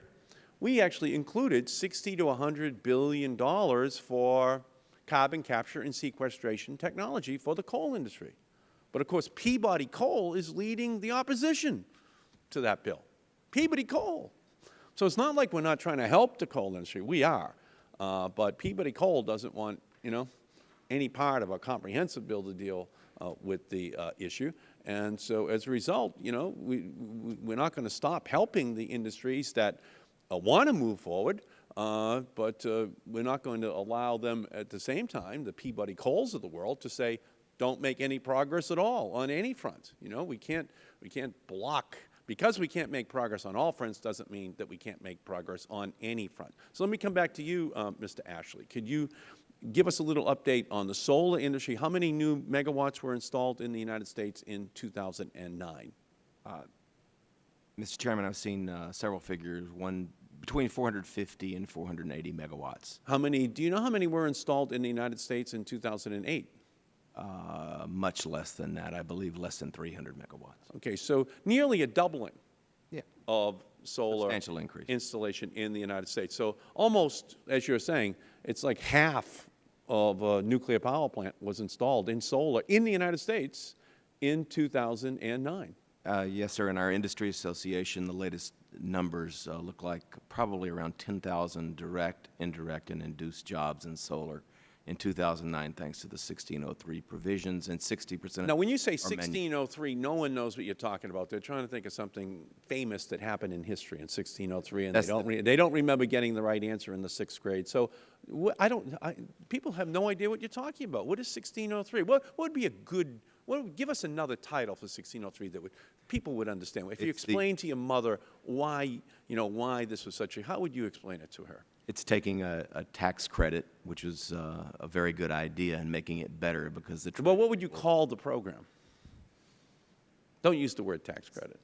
we actually included 60 to 100 billion dollars for carbon capture and sequestration technology for the coal industry. But of course, Peabody Coal is leading the opposition to that bill. Peabody Coal. So it's not like we're not trying to help the coal industry. We are. Uh, but Peabody Coal doesn't want, you know, any part of a comprehensive bill to deal uh, with the uh, issue. And so as a result, you know, we, we, are not going to stop helping the industries that uh, want to move forward, uh, but uh, we're not going to allow them at the same time, the Peabody Coals of the world, to say, don't make any progress at all on any front. You know, we can't, we can't block because we can't make progress on all fronts doesn't mean that we can't make progress on any front. So let me come back to you, uh, Mr. Ashley. Could you give us a little update on the solar industry? How many new megawatts were installed in the United States in 2009? Uh, Mr. Chairman, I've seen uh, several figures, one between 450 and 480 megawatts. How many, do you know how many were installed in the United States in 2008? Uh, much less than that. I believe less than 300 megawatts. Okay, so nearly a doubling yeah. of solar Substantial increase. installation in the United States. So almost, as you're saying, it's like half of a nuclear power plant was installed in solar in the United States in 2009. Uh, yes, sir. In our industry association, the latest numbers uh, look like probably around 10,000 direct, indirect, and induced jobs in solar in 2009 thanks to the 1603 provisions and 60 percent Now, when you say 1603, no one knows what you're talking about. They're trying to think of something famous that happened in history in 1603, and they don't, the, they don't remember getting the right answer in the sixth grade. So I don't, I, people have no idea what you're talking about. What is 1603? What, what would be a good, what would, give us another title for 1603 that would, people would understand. If you explain to your mother why, you know, why this was such a, how would you explain it to her? It's taking a, a tax credit, which is uh, a very good idea, and making it better because the. Well, what would you call the program? Don't use the word tax credit.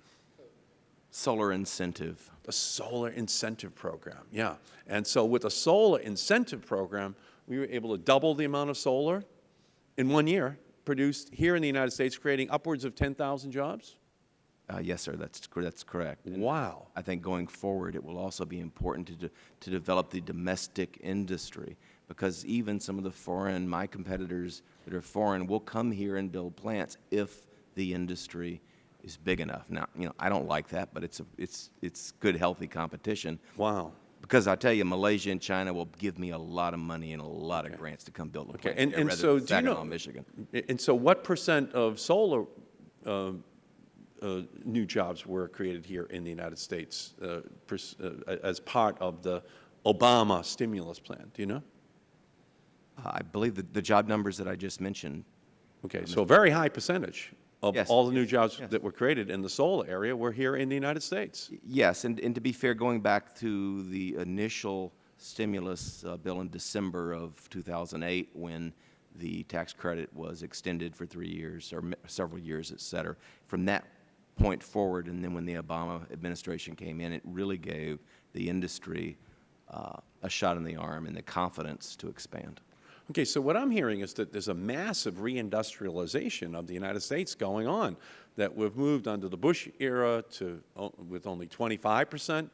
Solar incentive. A solar incentive program, yeah. And so with a solar incentive program, we were able to double the amount of solar in one year produced here in the United States, creating upwards of 10,000 jobs. Uh, yes, sir. That's that's correct. And wow. I think going forward, it will also be important to de to develop the domestic industry because even some of the foreign, my competitors that are foreign, will come here and build plants if the industry is big enough. Now, you know, I don't like that, but it's a, it's it's good, healthy competition. Wow. Because I tell you, Malaysia and China will give me a lot of money and a lot okay. of grants to come build a okay. plant. And, and so, do you know, Michigan. And so, what percent of solar uh, uh, new jobs were created here in the United States uh, uh, as part of the Obama stimulus plan. Do you know? I believe that the job numbers that I just mentioned. Okay, so a very high percentage of yes, all the new yes, jobs yes. that were created in the solar area were here in the United States. Yes, and, and to be fair, going back to the initial stimulus uh, bill in December of 2008 when the tax credit was extended for three years or several years, et cetera. From that point forward, and then when the Obama administration came in, it really gave the industry uh, a shot in the arm and the confidence to expand. Okay, so what I'm hearing is that there's a massive reindustrialization of the United States going on, that we've moved under the Bush era to, o- with only 25 percent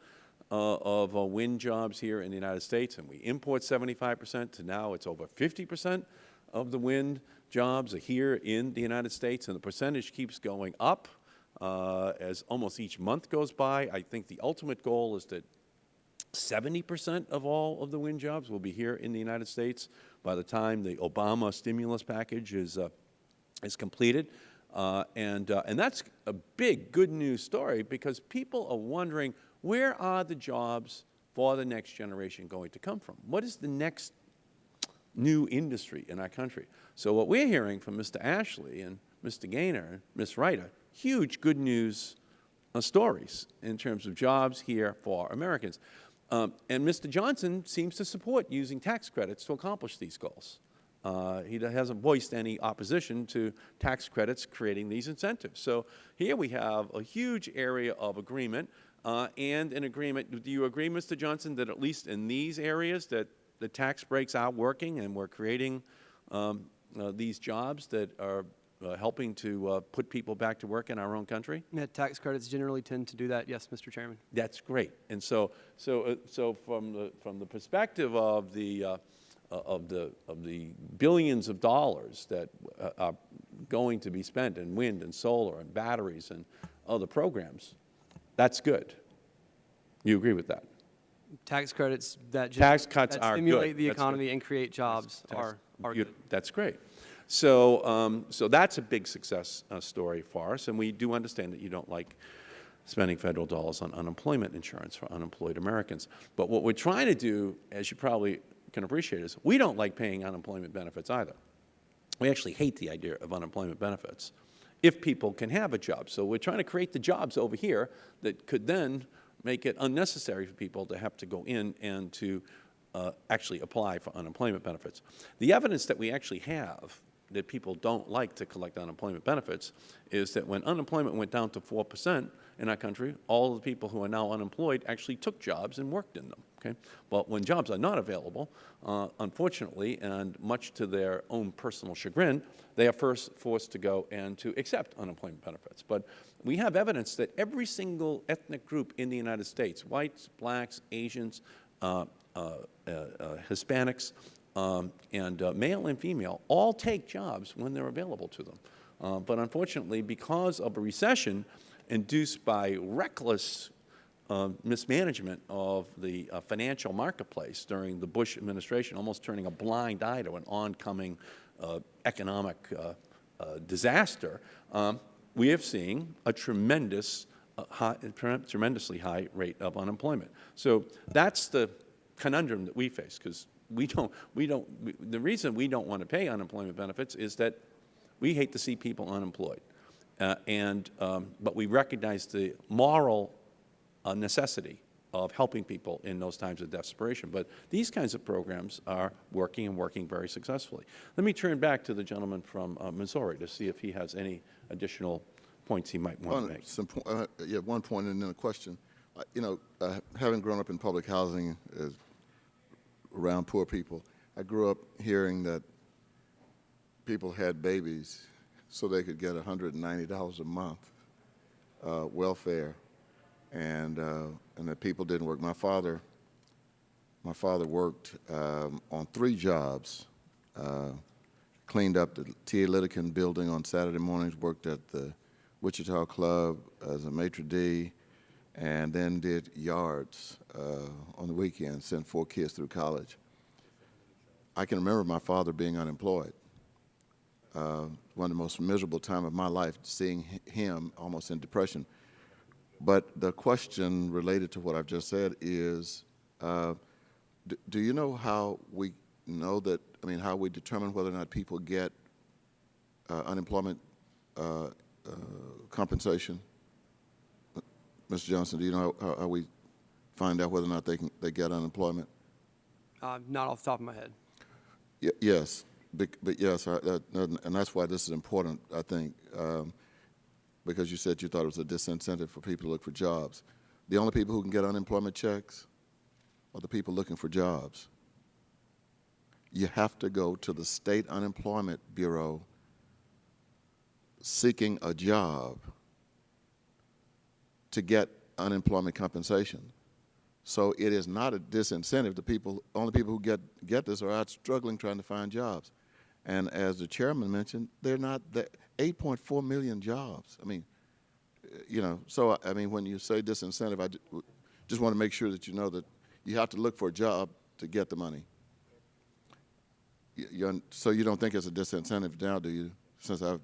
uh, of uh, wind jobs here in the United States, and we import 75 percent, to now it's over 50 percent of the wind jobs are here in the United States, and the percentage keeps going up uh, as almost each month goes by. I think the ultimate goal is that 70 percent of all of the wind jobs will be here in the United States by the time the Obama stimulus package is, uh, is completed. Uh, and, uh, and that's a big good news story because people are wondering where are the jobs for the next generation going to come from? What is the next new industry in our country? So what we're hearing from Mr. Ashley and Mr. Gaynor and Ms. Are huge good news uh, stories in terms of jobs here for Americans. Um, and Mr. Johnson seems to support using tax credits to accomplish these goals. Uh, he hasn't voiced any opposition to tax credits creating these incentives. So here we have a huge area of agreement uh, and an agreement. Do you agree, Mr. Johnson, that at least in these areas that the tax breaks are working and we're creating um, uh, these jobs that are helping to uh, put people back to work in our own country? Yeah, tax credits generally tend to do that, yes, Mr. Chairman. That's great. And so, so, uh, so from the from the perspective of the uh, uh, of the of the billions of dollars that uh, are going to be spent in wind and solar and batteries and other programs, that's good. You agree with that? Tax credits that Tax cuts that are good. stimulate the economy and create jobs Tax- are, are good. That's great. So, um, so that's a big success uh, story for us, and we do understand that you don't like spending federal dollars on unemployment insurance for unemployed Americans. But what we're trying to do, as you probably can appreciate, is we don't like paying unemployment benefits either. We actually hate the idea of unemployment benefits if people can have a job. So we're trying to create the jobs over here that could then make it unnecessary for people to have to go in and to uh, actually apply for unemployment benefits. The evidence that we actually have that people don't like to collect unemployment benefits is that when unemployment went down to 4 percent in our country, all the people who are now unemployed actually took jobs and worked in them. Okay? But when jobs are not available, uh, unfortunately, and much to their own personal chagrin, they are first forced to go and to accept unemployment benefits. But we have evidence that every single ethnic group in the United States, whites, blacks, Asians, uh, uh, uh, uh, Hispanics, um, and uh, male and female, all take jobs when they're available to them. Uh, but unfortunately, because of a recession induced by reckless uh, mismanagement of the uh, financial marketplace during the Bush administration, almost turning a blind eye to an oncoming uh, economic uh, uh, disaster, um, we have seen a tremendous, uh, high, tremendously high rate of unemployment. So that's the conundrum that we face, because we don't, we don't, we, the reason we don't want to pay unemployment benefits is that we hate to see people unemployed. Uh, and, um, but we recognize the moral uh, necessity of helping people in those times of desperation. But these kinds of programs are working and working very successfully. Let me turn back to the gentleman from uh, Missouri to see if he has any additional points he might want to make. some, uh, yeah, one point and then a question. You know, uh, having grown up in public housing as, around poor people, I grew up hearing that people had babies so they could get $190 a month uh, welfare, and uh, and that people didn't work. My father, my father worked um, on three jobs. Uh, cleaned up the T.A. Littleton building on Saturday mornings, worked at the Wichita Club as a maitre d', and then did yards uh, on the weekends, sent four kids through college. I can remember my father being unemployed. Uh, one of the most miserable time of my life, seeing him almost in depression. But the question related to what I've just said is, uh, d- do you know how we know that, I mean, how we determine whether or not people get uh, unemployment uh, uh, compensation? Mr. Johnson, do you know how, how we find out whether or not they can, they get unemployment? Uh, not off the top of my head. Y- Yes, bec- but yes, I- that- and that's why this is important, I think, um, because you said you thought it was a disincentive for people to look for jobs. The only people who can get unemployment checks are the people looking for jobs. You have to go to the State Unemployment Bureau seeking a job to get unemployment compensation. So it is not a disincentive. The people, only people who get, get this are out struggling trying to find jobs. And as the chairman mentioned, they're not, the 8.4 million jobs. I mean, uh, you know, so I- mean, when you say disincentive, I just want to make sure that you know that you have to look for a job to get the money. You- so you don't think it's a disincentive now, do you? Since I've,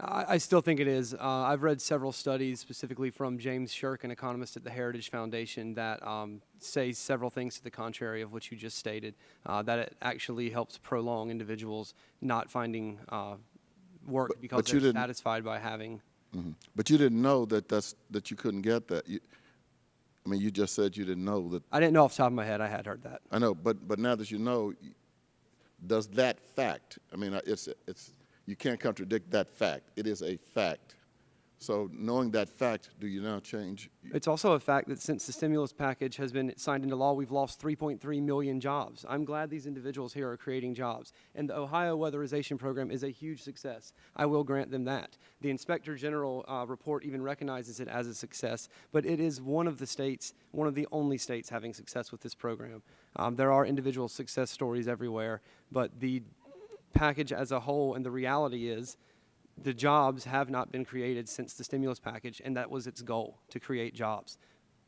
I, I still think it is. Uh, I've read several studies, specifically from James Sherk, an economist at the Heritage Foundation, that um, say several things to the contrary of what you just stated. Uh, that it actually helps prolong individuals not finding uh, work But- because but they're satisfied by having. mhm. but you didn't know that that's, that you couldn't get that. You, I mean, you just said you didn't know that I didn't know off the top of my head. I had heard that. I know, but, but now that you know, does that fact, I mean, it's, it's, you can't contradict that fact. It is a fact. So knowing that fact, do you now change? It's also a fact that since the stimulus package has been signed into law, we've lost 3.3 million jobs. I'm glad these individuals here are creating jobs. And the Ohio Weatherization Program is a huge success. I will grant them that. The Inspector General uh, report even recognizes it as a success, but it is one of the states, one of the only states having success with this program. Um, there are individual success stories everywhere, but the package as a whole and the reality is the jobs have not been created since the stimulus package, and that was its goal, to create jobs.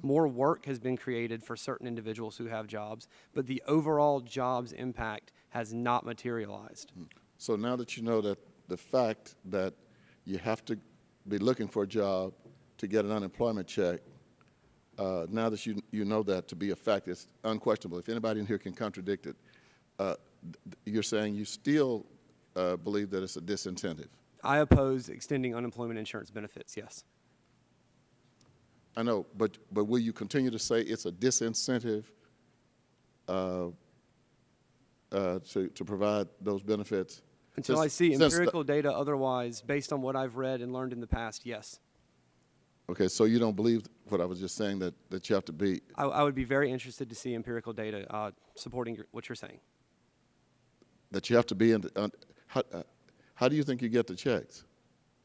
More work has been created for certain individuals who have jobs, but the overall jobs impact has not materialized. So now that you know that the fact that you have to be looking for a job to get an unemployment check, uh, now that you, you know that to be a fact, it's unquestionable. If anybody in here can contradict it, uh, you're saying you still uh, believe that it's a disincentive. I oppose extending unemployment insurance benefits, yes. I know, but, but will you continue to say it's a disincentive uh, uh, to, to provide those benefits? Until Since- I see empirical data otherwise, based on what I've read and learned in the past, yes. Okay, so you don't believe what I was just saying, that, that you have to be, I, I would be very interested to see empirical data uh, supporting your, what you're saying. That you have to be in, the- un- how, uh, how do you think you get the checks?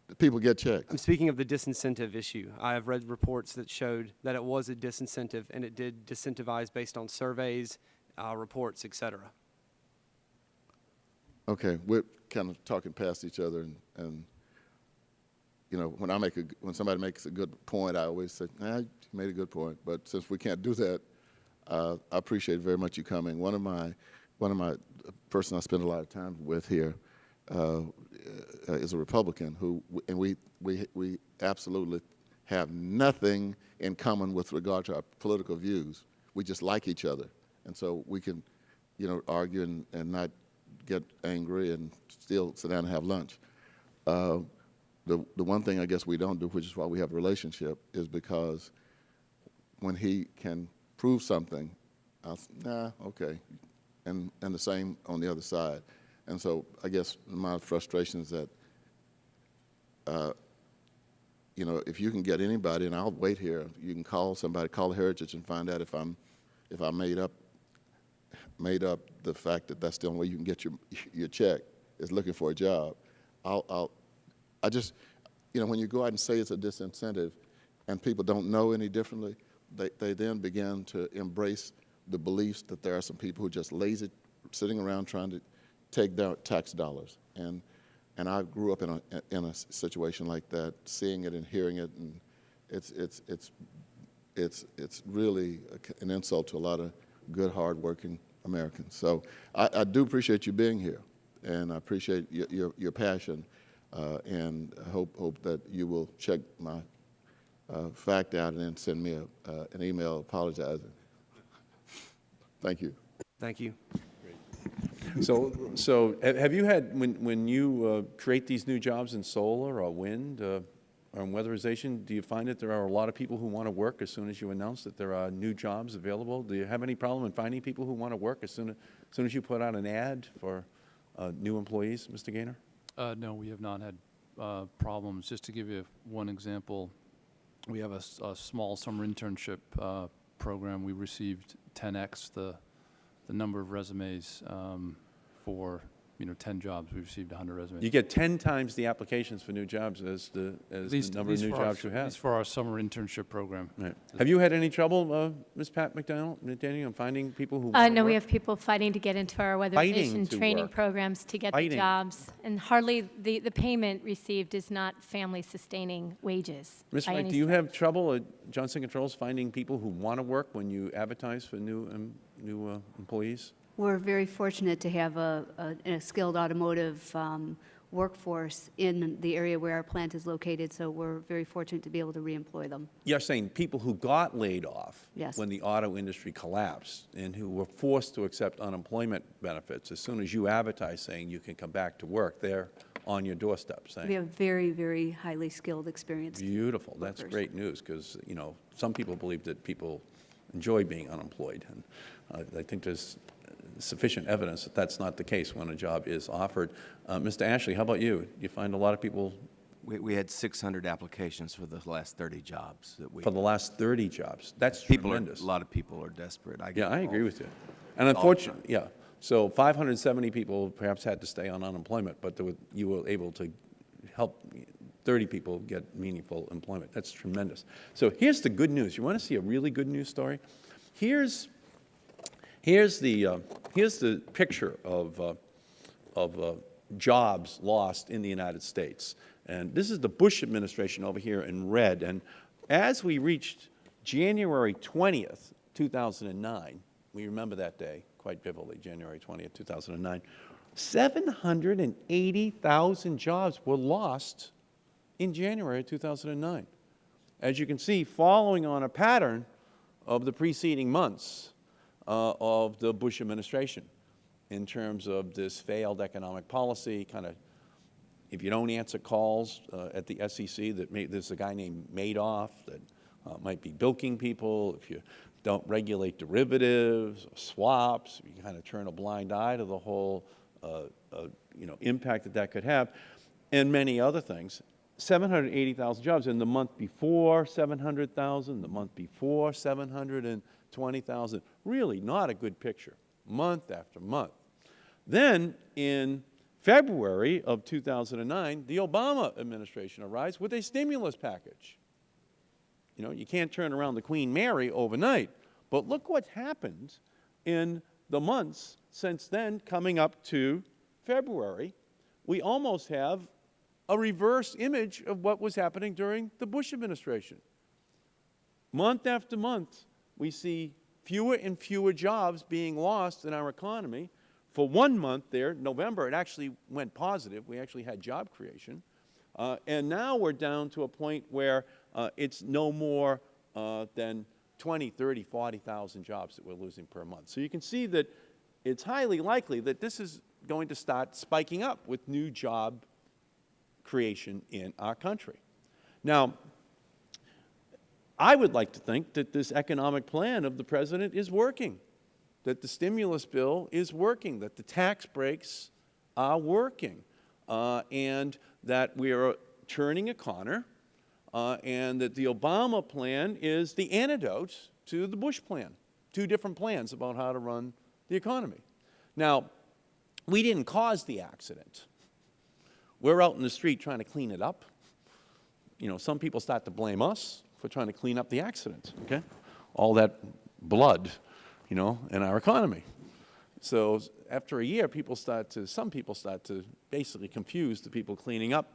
The people get checks? I'm speaking of the disincentive issue. I have read reports that showed that it was a disincentive, and it did disincentivize based on surveys, uh, reports, et cetera. Okay, we're kind of talking past each other, and, and, you know, when I make a, when somebody makes a good point, I always say, nah, you made a good point, but since we can't do that, uh, I appreciate very much you coming. One of my, one of my, person I spend a lot of time with here, uh, uh, is a Republican who, and we, we, we absolutely have nothing in common with regard to our political views. We just like each other, and so we can, you know, argue and, and not get angry and still sit down and have lunch. Uh, the, the one thing I guess we don't do, which is why we have a relationship, is because when he can prove something, I'll, s- nah, okay, and, and the same on the other side. And so I guess my frustration is that, uh, you know, if you can get anybody, and I'll wait here, you can call somebody, call Heritage and find out if I'm, if I made up, made up the fact that that's the only way you can get your, your check, is looking for a job. I'll, I'll, I just, you know, when you go out and say it's a disincentive and people don't know any differently, they, they then begin to embrace the beliefs that there are some people who are just lazy, sitting around trying to take their tax dollars. And, and I grew up in a, in a situation like that, seeing it and hearing it, and it's, it's, it's, it's, it's really an insult to a lot of good, hardworking Americans. So I, I do appreciate you being here, and I appreciate your, your, your passion, uh, and hope, hope that you will check my uh, fact out and then send me a, uh, an email apologizing. Thank you. Thank you. So, so have you had, when, when you uh, create these new jobs in solar or wind, uh, on weatherization, do you find that there are a lot of people who want to work as soon as you announce that there are new jobs available? Do you have any problem in finding people who want to work as soon as, as soon as you put out an ad for uh, new employees, Mr. Gaynor? Uh, no, we have not had uh, problems. Just to give you one example, we have a small summer internship uh, program. We received 10x the the number of resumes um, for you know 10 jobs. We received 100 resumes. You get 10 times the applications for new jobs as the, as At the number of new for our jobs s- you At have. least for our summer internship program. Right. Have you had any trouble, uh, Ms. Pat McDonald, McDaniel, in finding people who Uh, want to no, we have people fighting to get into our weatherization training work. programs to get Fighting. the jobs. And hardly, the, the payment received is not family-sustaining wages. Ms. by Wright, do you have trouble at Johnson Controls finding people who want to work when you advertise for new, um, new uh, employees? We're very fortunate to have a, a, a skilled automotive um, workforce in the area where our plant is located, so we're very fortunate to be able to reemploy them. You're saying people who got laid off Yes. when the auto industry collapsed and who were forced to accept unemployment benefits, as soon as you advertise saying you can come back to work, they're on your doorstep saying, We have very, very highly skilled, experienced. Beautiful. That's workers. great news because, you know, some people believe that people enjoy being unemployed. And uh, I think there's sufficient evidence that that's not the case when a job is offered. Uh, Mr. Ashley, how about you? You find a lot of people We, we had 600 applications for the last 30 jobs that we. for the last 30 jobs. That's People are, tremendous. a lot of people are desperate. I Yeah, I agree with you. And unfortunately, yeah. So 570 people perhaps had to stay on unemployment, but were, you were able to help 30 people get meaningful employment. That's tremendous. So here's the good news. You want to see a really good news story? Here's, here's the, uh, here's the picture of, uh, of uh, jobs lost in the United States. And this is the Bush administration over here in red. And as we reached January 20th, 2009, we remember that day quite vividly, January 20th, 2009, 780,000 jobs were lost in January 2009. As you can see, following on a pattern of the preceding months uh, of the Bush administration in terms of this failed economic policy, kind of, if you don't answer calls uh, at the SEC, that may, there's a guy named Madoff that uh, might be bilking people, if you don't regulate derivatives swaps, you kind of turn a blind eye to the whole uh, uh, you know, impact that that could have, and many other things. 780,000 jobs. In the month before, 700,000. The month before, 720,000. Really not a good picture, month after month. Then, in February of 2009, the Obama administration arrives with a stimulus package. You know, you can't turn around the Queen Mary overnight. But look what happened in the months since then, coming up to February. We almost have a reverse image of what was happening during the Bush administration. Month after month, we see fewer and fewer jobs being lost in our economy. For one month there, November, it actually went positive. We actually had job creation. Uh, and now we're down to a point where uh, it's no more uh, than 20, 30, 40,000 jobs that we're losing per month. So you can see that it's highly likely that this is going to start spiking up with new job creation in our country. Now, I would like to think that this economic plan of the President is working, that the stimulus bill is working, that the tax breaks are working, uh, and that we are turning a corner, uh, and that the Obama plan is the antidote to the Bush plan, two different plans about how to run the economy. Now, we didn't cause the accident. We're out in the street trying to clean it up. You know, some people start to blame us for trying to clean up the accident, okay? All that blood, you know, in our economy. So after a year, people start to, some people start to basically confuse the people cleaning up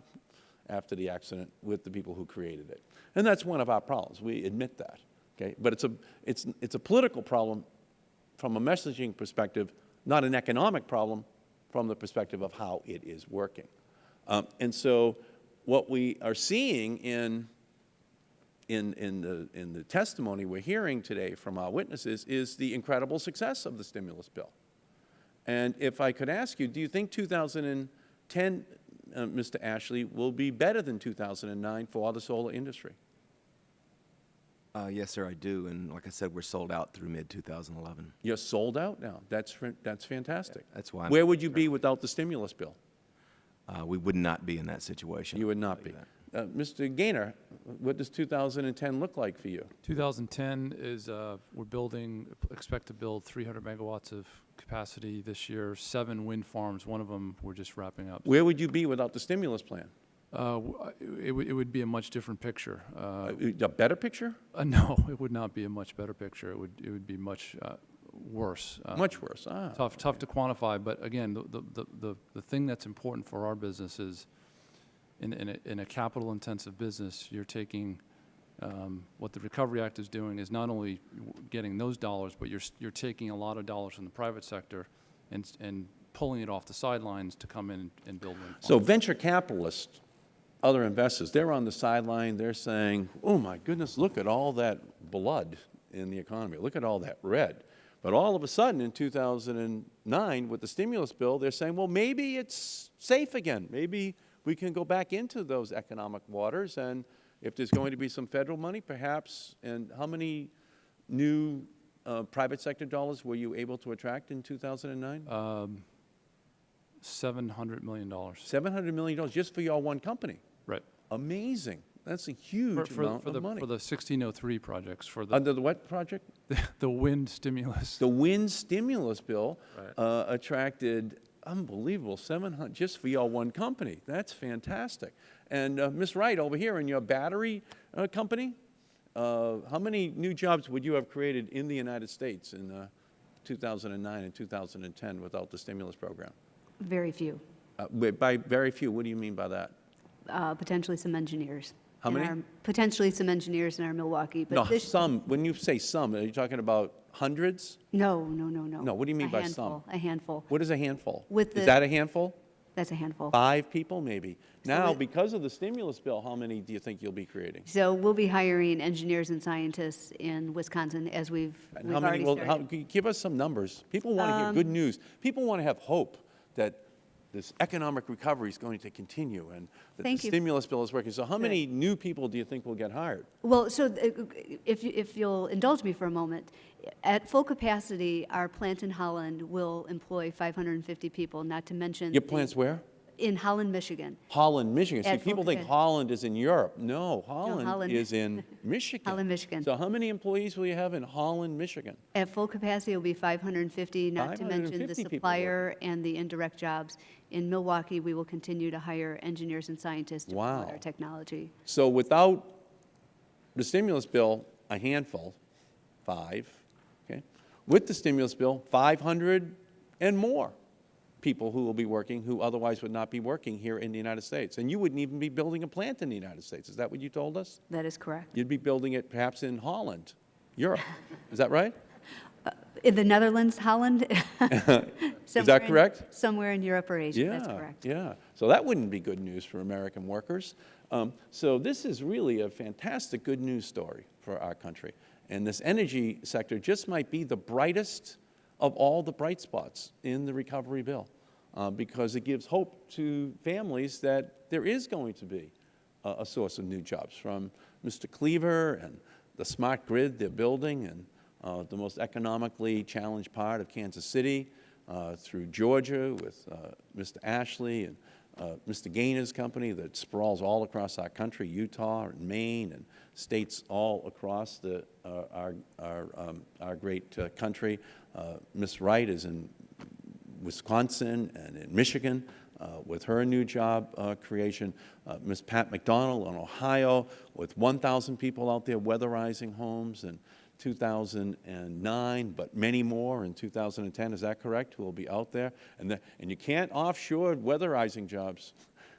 after the accident with the people who created it. And that's one of our problems. We admit that, okay? But it's a, it's, it's a political problem from a messaging perspective, not an economic problem from the perspective of how it is working. Um, and so what we are seeing in, in, in, the, in the testimony we're hearing today from our witnesses is the incredible success of the stimulus bill. And if I could ask you, do you think 2010 uh, Mr. Ashley, will be better than 2009 for the solar industry. Uh, yes, sir, I do. And like I said, we're sold out through mid-2011. You're sold out now. That's, that's fantastic. That's why I'm Where would you be without the stimulus bill? Uh, we would not be in that situation. You would not be. that. Uh, Mr. Gaynor, what does 2010 look like for you? 2010 is, uh, we're building, expect to build 300 megawatts of capacity this year, seven wind farms. One of them, we're just wrapping up. Where would you be without the stimulus plan? Uh, It would, it would be a much different picture. Uh, A better picture? uh, No, it would not be a much better picture. It would, it would be much uh, worse. Uh, Much worse, ah. Tough, tough to quantify, but again, the, the- the, the, the thing that's important for our business is, in, in a, in a capital-intensive business, you're taking, um, what the Recovery Act is doing is not only getting those dollars, but you're, you're taking a lot of dollars from the private sector and, and pulling it off the sidelines to come in and build wind. So venture capitalists, other investors, they're on the sideline, they're saying, oh my goodness, look at all that blood in the economy, look at all that red. But all of a sudden, in 2009, with the stimulus bill, they're saying, well, maybe it's safe again. Maybe we can go back into those economic waters, and if there's going to be some federal money, perhaps, and how many new uh, private sector dollars were you able to attract in 2009? Um, $700 million. $700 million just for your one company. Right. Amazing. That's a huge for, amount for the, of money. for the 1603 projects, for the, Under the what project? the wind stimulus. The wind stimulus bill Right. uh, attracted unbelievable 700 just for your one company. That's fantastic. And uh, Ms. Wright, over here in your battery uh, company, uh, how many new jobs would you have created in the United States in uh, 2009 and 2010 without the stimulus program? Very few, Uh, By very few, what do you mean by that? uh, potentially some engineers. How many? our- Potentially some engineers in our Milwaukee, No, but this, some, when you say some, are you talking about hundreds? no, no, no, no. No, what do you mean A by handful, some? A handful. What is a handful? With Is that a handful? That's a handful. Five people, maybe? Now, with- because of the stimulus bill, how many do you think you'll be creating? So we'll be hiring engineers and scientists in Wisconsin as we've, And we've how many already will, how, started. give us some numbers. People want to hear good Um, news. People want to have hope that this economic recovery is going to continue and that the you. stimulus bill is working. So how many new people do you think will get hired? Well, so uh, if, you- if you'll indulge me for a moment, at full capacity, our plant in Holland will employ 550 people, not to mention. Your plant's where? In Holland, Michigan. Holland, Michigan. See, At full people think. Holland is in Europe. No, Holland Holland. is in Michigan. Holland, Michigan. So how many employees will you have in Holland, Michigan? At full capacity, it'll be 550, not to mention the supplier and the indirect jobs. In Milwaukee, we will continue to hire engineers and scientists to promote our technology. So without the stimulus bill, a handful, five, okay? With the stimulus bill, 500 and more people who will be working who otherwise would not be working here in the United States. And you wouldn't even be building a plant in the United States. Is that what you told us? That is correct. You'd be building it perhaps in Holland, Europe. Is that right? In the Netherlands, Holland? Is that in- correct? Somewhere in Europe or Asia, that's correct. Yeah, so that wouldn't be good news for American workers. Um, So this is really a fantastic good news story for our country. And this energy sector just might be the brightest of all the bright spots in the recovery bill, uh, because it gives hope to families that there is going to be a, a source of new jobs, from Mr. Cleaver and the smart grid they're building, and uh, the most economically challenged part of Kansas City, uh, through Georgia with uh, Mr. Ashley and uh, Mr. Gaynor's company that sprawls all across our country, Utah and Maine and states all across the, uh, our, our, um, our great country. Ms. Wright is in Wisconsin and in Michigan uh, with her new job uh, creation. Uh, Ms. Pat McDonald in Ohio with 1,000 people out there weatherizing homes in 2009, but many more in 2010. Is that correct? Who will be out there? And, the, and you can't offshore weatherizing jobs.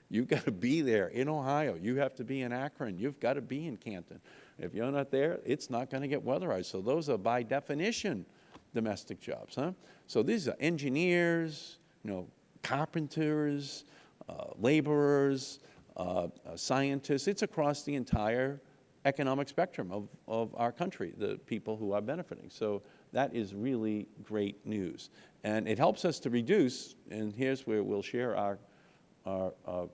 You've got to be there in Ohio. You have to be in Akron. You've got to be in Canton. If you're not there, it's not going to get weatherized. So those are by definition domestic jobs, huh? So these are engineers, you know, carpenters, uh, laborers, uh, uh, scientists. It's across the entire economic spectrum of, of our country, the people who are benefiting. So that is really great news. And it helps us to reduce, and here's where we'll share our our, our,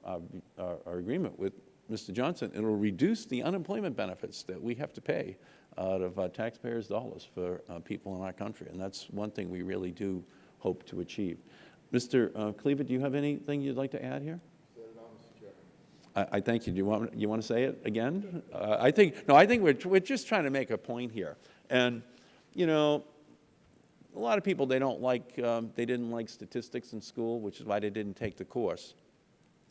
our- our agreement with Mr. Johnson, it'll reduce the unemployment benefits that we have to pay out of uh, taxpayers' dollars for uh, people in our country, and that's one thing we really do hope to achieve. Mr. uh, Cleaver, do you have anything you'd like to add here? I, I thank you. Do you want, you want to say it again? Uh, I think, no, I think we're, we're just trying to make a point here. And, you know, a lot of people, they don't like, um, they didn't like statistics in school, which is why they didn't take the course.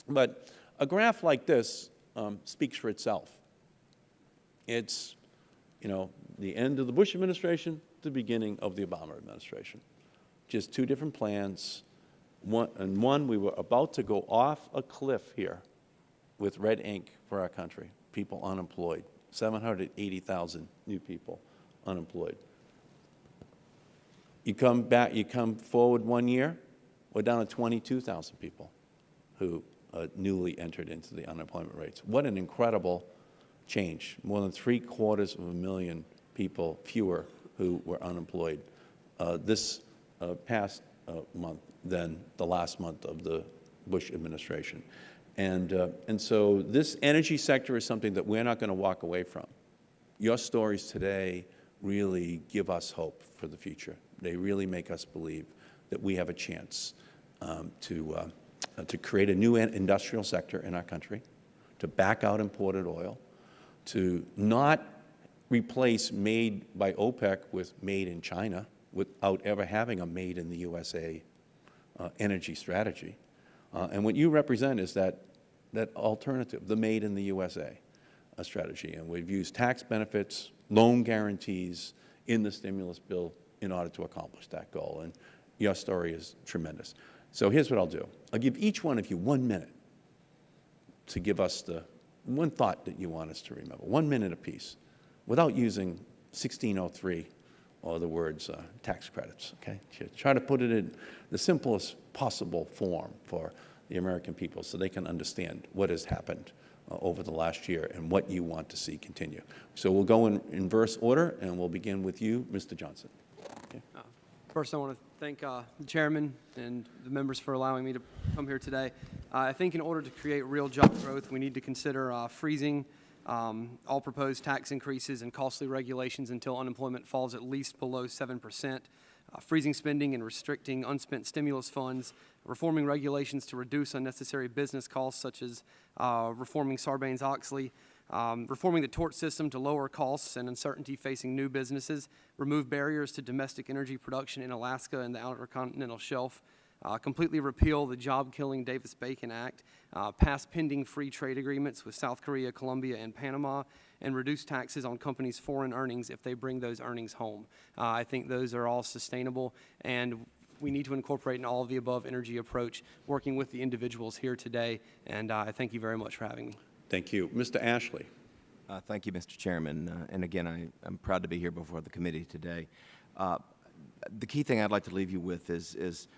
But a graph like this um, speaks for itself. It's, you know, the end of the Bush administration, the beginning of the Obama administration. Just two different plans. One, and one, we were about to go off a cliff here with red ink for our country, people unemployed, 780,000 new people unemployed. You come back, you come forward one year, we're down to 22,000 people who uh, newly entered into the unemployment rates. What an incredible change. More than three quarters of a million people fewer who were unemployed uh, this uh, past uh, month than the last month of the Bush administration. And, uh, and so this energy sector is something that we're not going to walk away from. Your stories today really give us hope for the future. They really make us believe that we have a chance um, to, uh, to create a new industrial sector in our country, to back out imported oil, to not replace made by OPEC with made in China without ever having a made in the USA uh, energy strategy. Uh, and what you represent is that, that alternative, the made in the USA uh, strategy. And we've used tax benefits, loan guarantees in the stimulus bill in order to accomplish that goal. And your story is tremendous. So here's what I'll do. I'll give each one of you one minute to give us the one thought that you want us to remember, one minute apiece, without using 1603 or the words uh, tax credits, okay? Try to put it in the simplest possible form for the American people so they can understand what has happened uh, over the last year and what you want to see continue. So we'll go in inverse order, and we'll begin with you, Mr. Johnson. Okay. First, I want to thank uh, the chairman and the members for allowing me to come here today. Uh, I think in order to create real job growth, we need to consider uh, freezing um, all proposed tax increases and costly regulations until unemployment falls at least below 7%, uh, freezing spending and restricting unspent stimulus funds, reforming regulations to reduce unnecessary business costs such as uh, reforming Sarbanes-Oxley, um, reforming the tort system to lower costs and uncertainty facing new businesses, remove barriers to domestic energy production in Alaska and the Outer Continental Shelf, uh, completely repeal the job-killing Davis-Bacon Act, uh, pass pending free trade agreements with South Korea, Colombia, and Panama, and reduce taxes on companies' foreign earnings if they bring those earnings home. Uh, I think those are all sustainable, and we need to incorporate an all-of-the-above energy approach, working with the individuals here today, and uh, I thank you very much for having me. Thank you. Mr. Ashley. Uh, Thank you, Mr. Chairman. Uh, And again, I, I'm proud to be here before the committee today. Uh, The key thing I'd like to leave you with is, is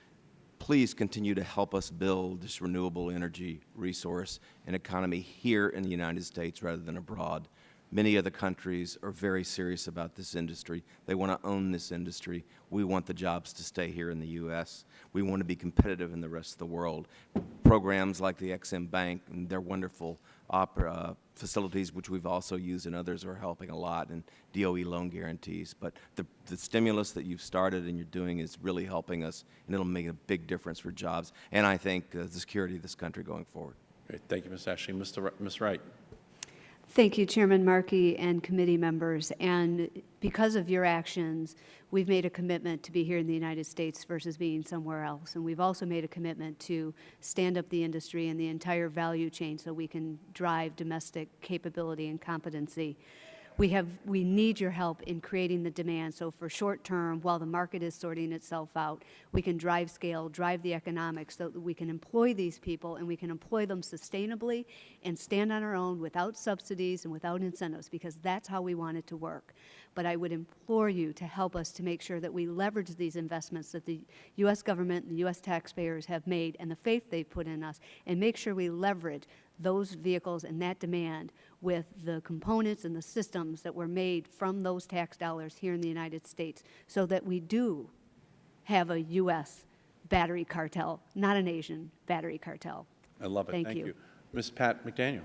please continue to help us build this renewable energy resource and economy here in the United States rather than abroad. Many other countries are very serious about this industry. They want to own this industry. We want the jobs to stay here in the U.S. We want to be competitive in the rest of the world. Programs like the Exim Bank and their wonderful opera facilities, which we've also used and others are helping a lot, and DOE loan guarantees. But the, the stimulus that you've started and you're doing is really helping us, and it'll make a big difference for jobs, and I think uh, the security of this country going forward. Great. Thank you, Ms. Ashley. Mr. Ms. Wright. Thank you, Chairman Markey and committee members. And because of your actions, we've made a commitment to be here in the United States versus being somewhere else. And we've also made a commitment to stand up the industry and the entire value chain so we can drive domestic capability and competency. We have, we need your help in creating the demand. So for short term, while the market is sorting itself out, we can drive scale, drive the economics so that we can employ these people and we can employ them sustainably and stand on our own without subsidies and without incentives because that's how we want it to work. But I would implore you to help us to make sure that we leverage these investments that the U.S. government and the U.S. taxpayers have made and the faith they've put in us and make sure we leverage those vehicles and that demand with the components and the systems that were made from those tax dollars here in the United States so that we do have a U.S. battery cartel, not an Asian battery cartel. I love it. Thank Thank you. you. Ms. Patt-McDaniel.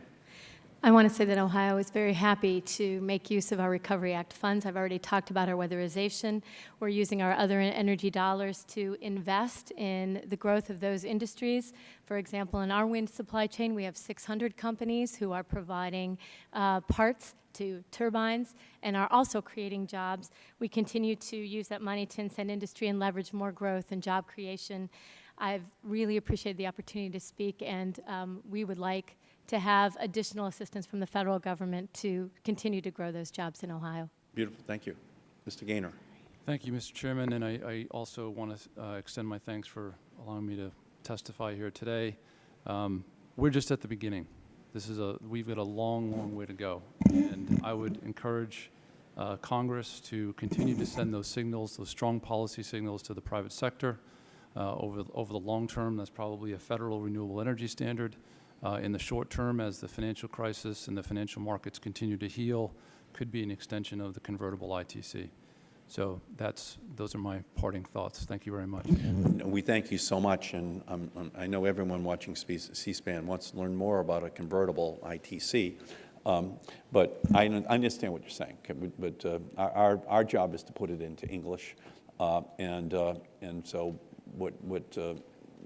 I want to say that Ohio is very happy to make use of our Recovery Act funds. I've already talked about our weatherization. We're using our other energy dollars to invest in the growth of those industries. For example, in our wind supply chain, we have 600 companies who are providing uh, parts to turbines and are also creating jobs. We continue to use that money to incent industry and leverage more growth and job creation. I've really appreciated the opportunity to speak, and um, we would like to have additional assistance from the federal government to continue to grow those jobs in Ohio. Beautiful. Thank you. Mr. Gaynor. Thank you, Mr. Chairman, and I, I also want to uh, extend my thanks for allowing me to testify here today. Um, we're just at the beginning. This is a, we've got a long, long way to go, and I would encourage uh, Congress to continue to send those signals, those strong policy signals to the private sector. Uh, over, over the long term, that's probably a federal renewable energy standard. Uh, in the short term, as the financial crisis and the financial markets continue to heal, could be an extension of the convertible ITC. So that's, those are my parting thoughts. Thank you very much. We thank you so much, and um, um, I know everyone watching C-SPAN wants to learn more about a convertible ITC. Um, But I understand what you're saying, but- uh, our- our our job is to put it into English. Uh, And uh, and so what what uh,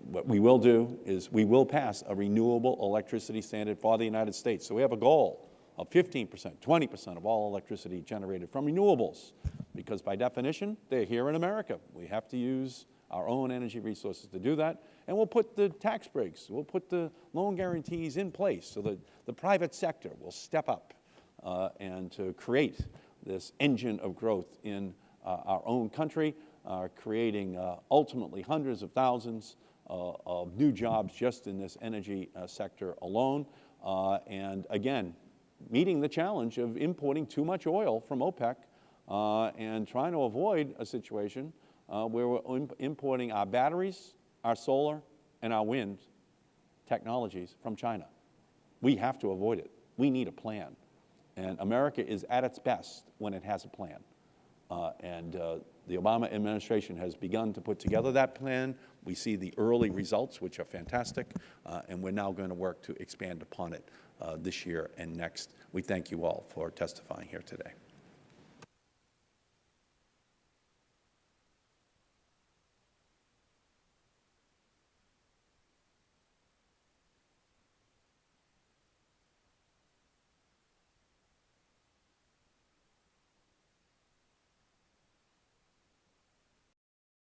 what we will do is we will pass a renewable electricity standard for the United States. So we have a goal of 15 percent, 20 percent of all electricity generated from renewables, because by definition, they're here in America. We have to use our own energy resources to do that, and we'll put the tax breaks, we'll put the loan guarantees in place so that the private sector will step up uh, and to create this engine of growth in uh, our own country, uh, creating uh, ultimately hundreds of thousands of new jobs just in this energy uh, sector alone. Uh, and again, meeting the challenge of importing too much oil from OPEC uh, and trying to avoid a situation uh, where we're im- importing our batteries, our solar, and our wind technologies from China. We have to avoid it. We need a plan. And America is at its best when it has a plan. Uh, and uh, the Obama administration has begun to put together that plan. We see the early results, which are fantastic, uh, and we're now going to work to expand upon it uh, this year and next. We thank you all for testifying here today.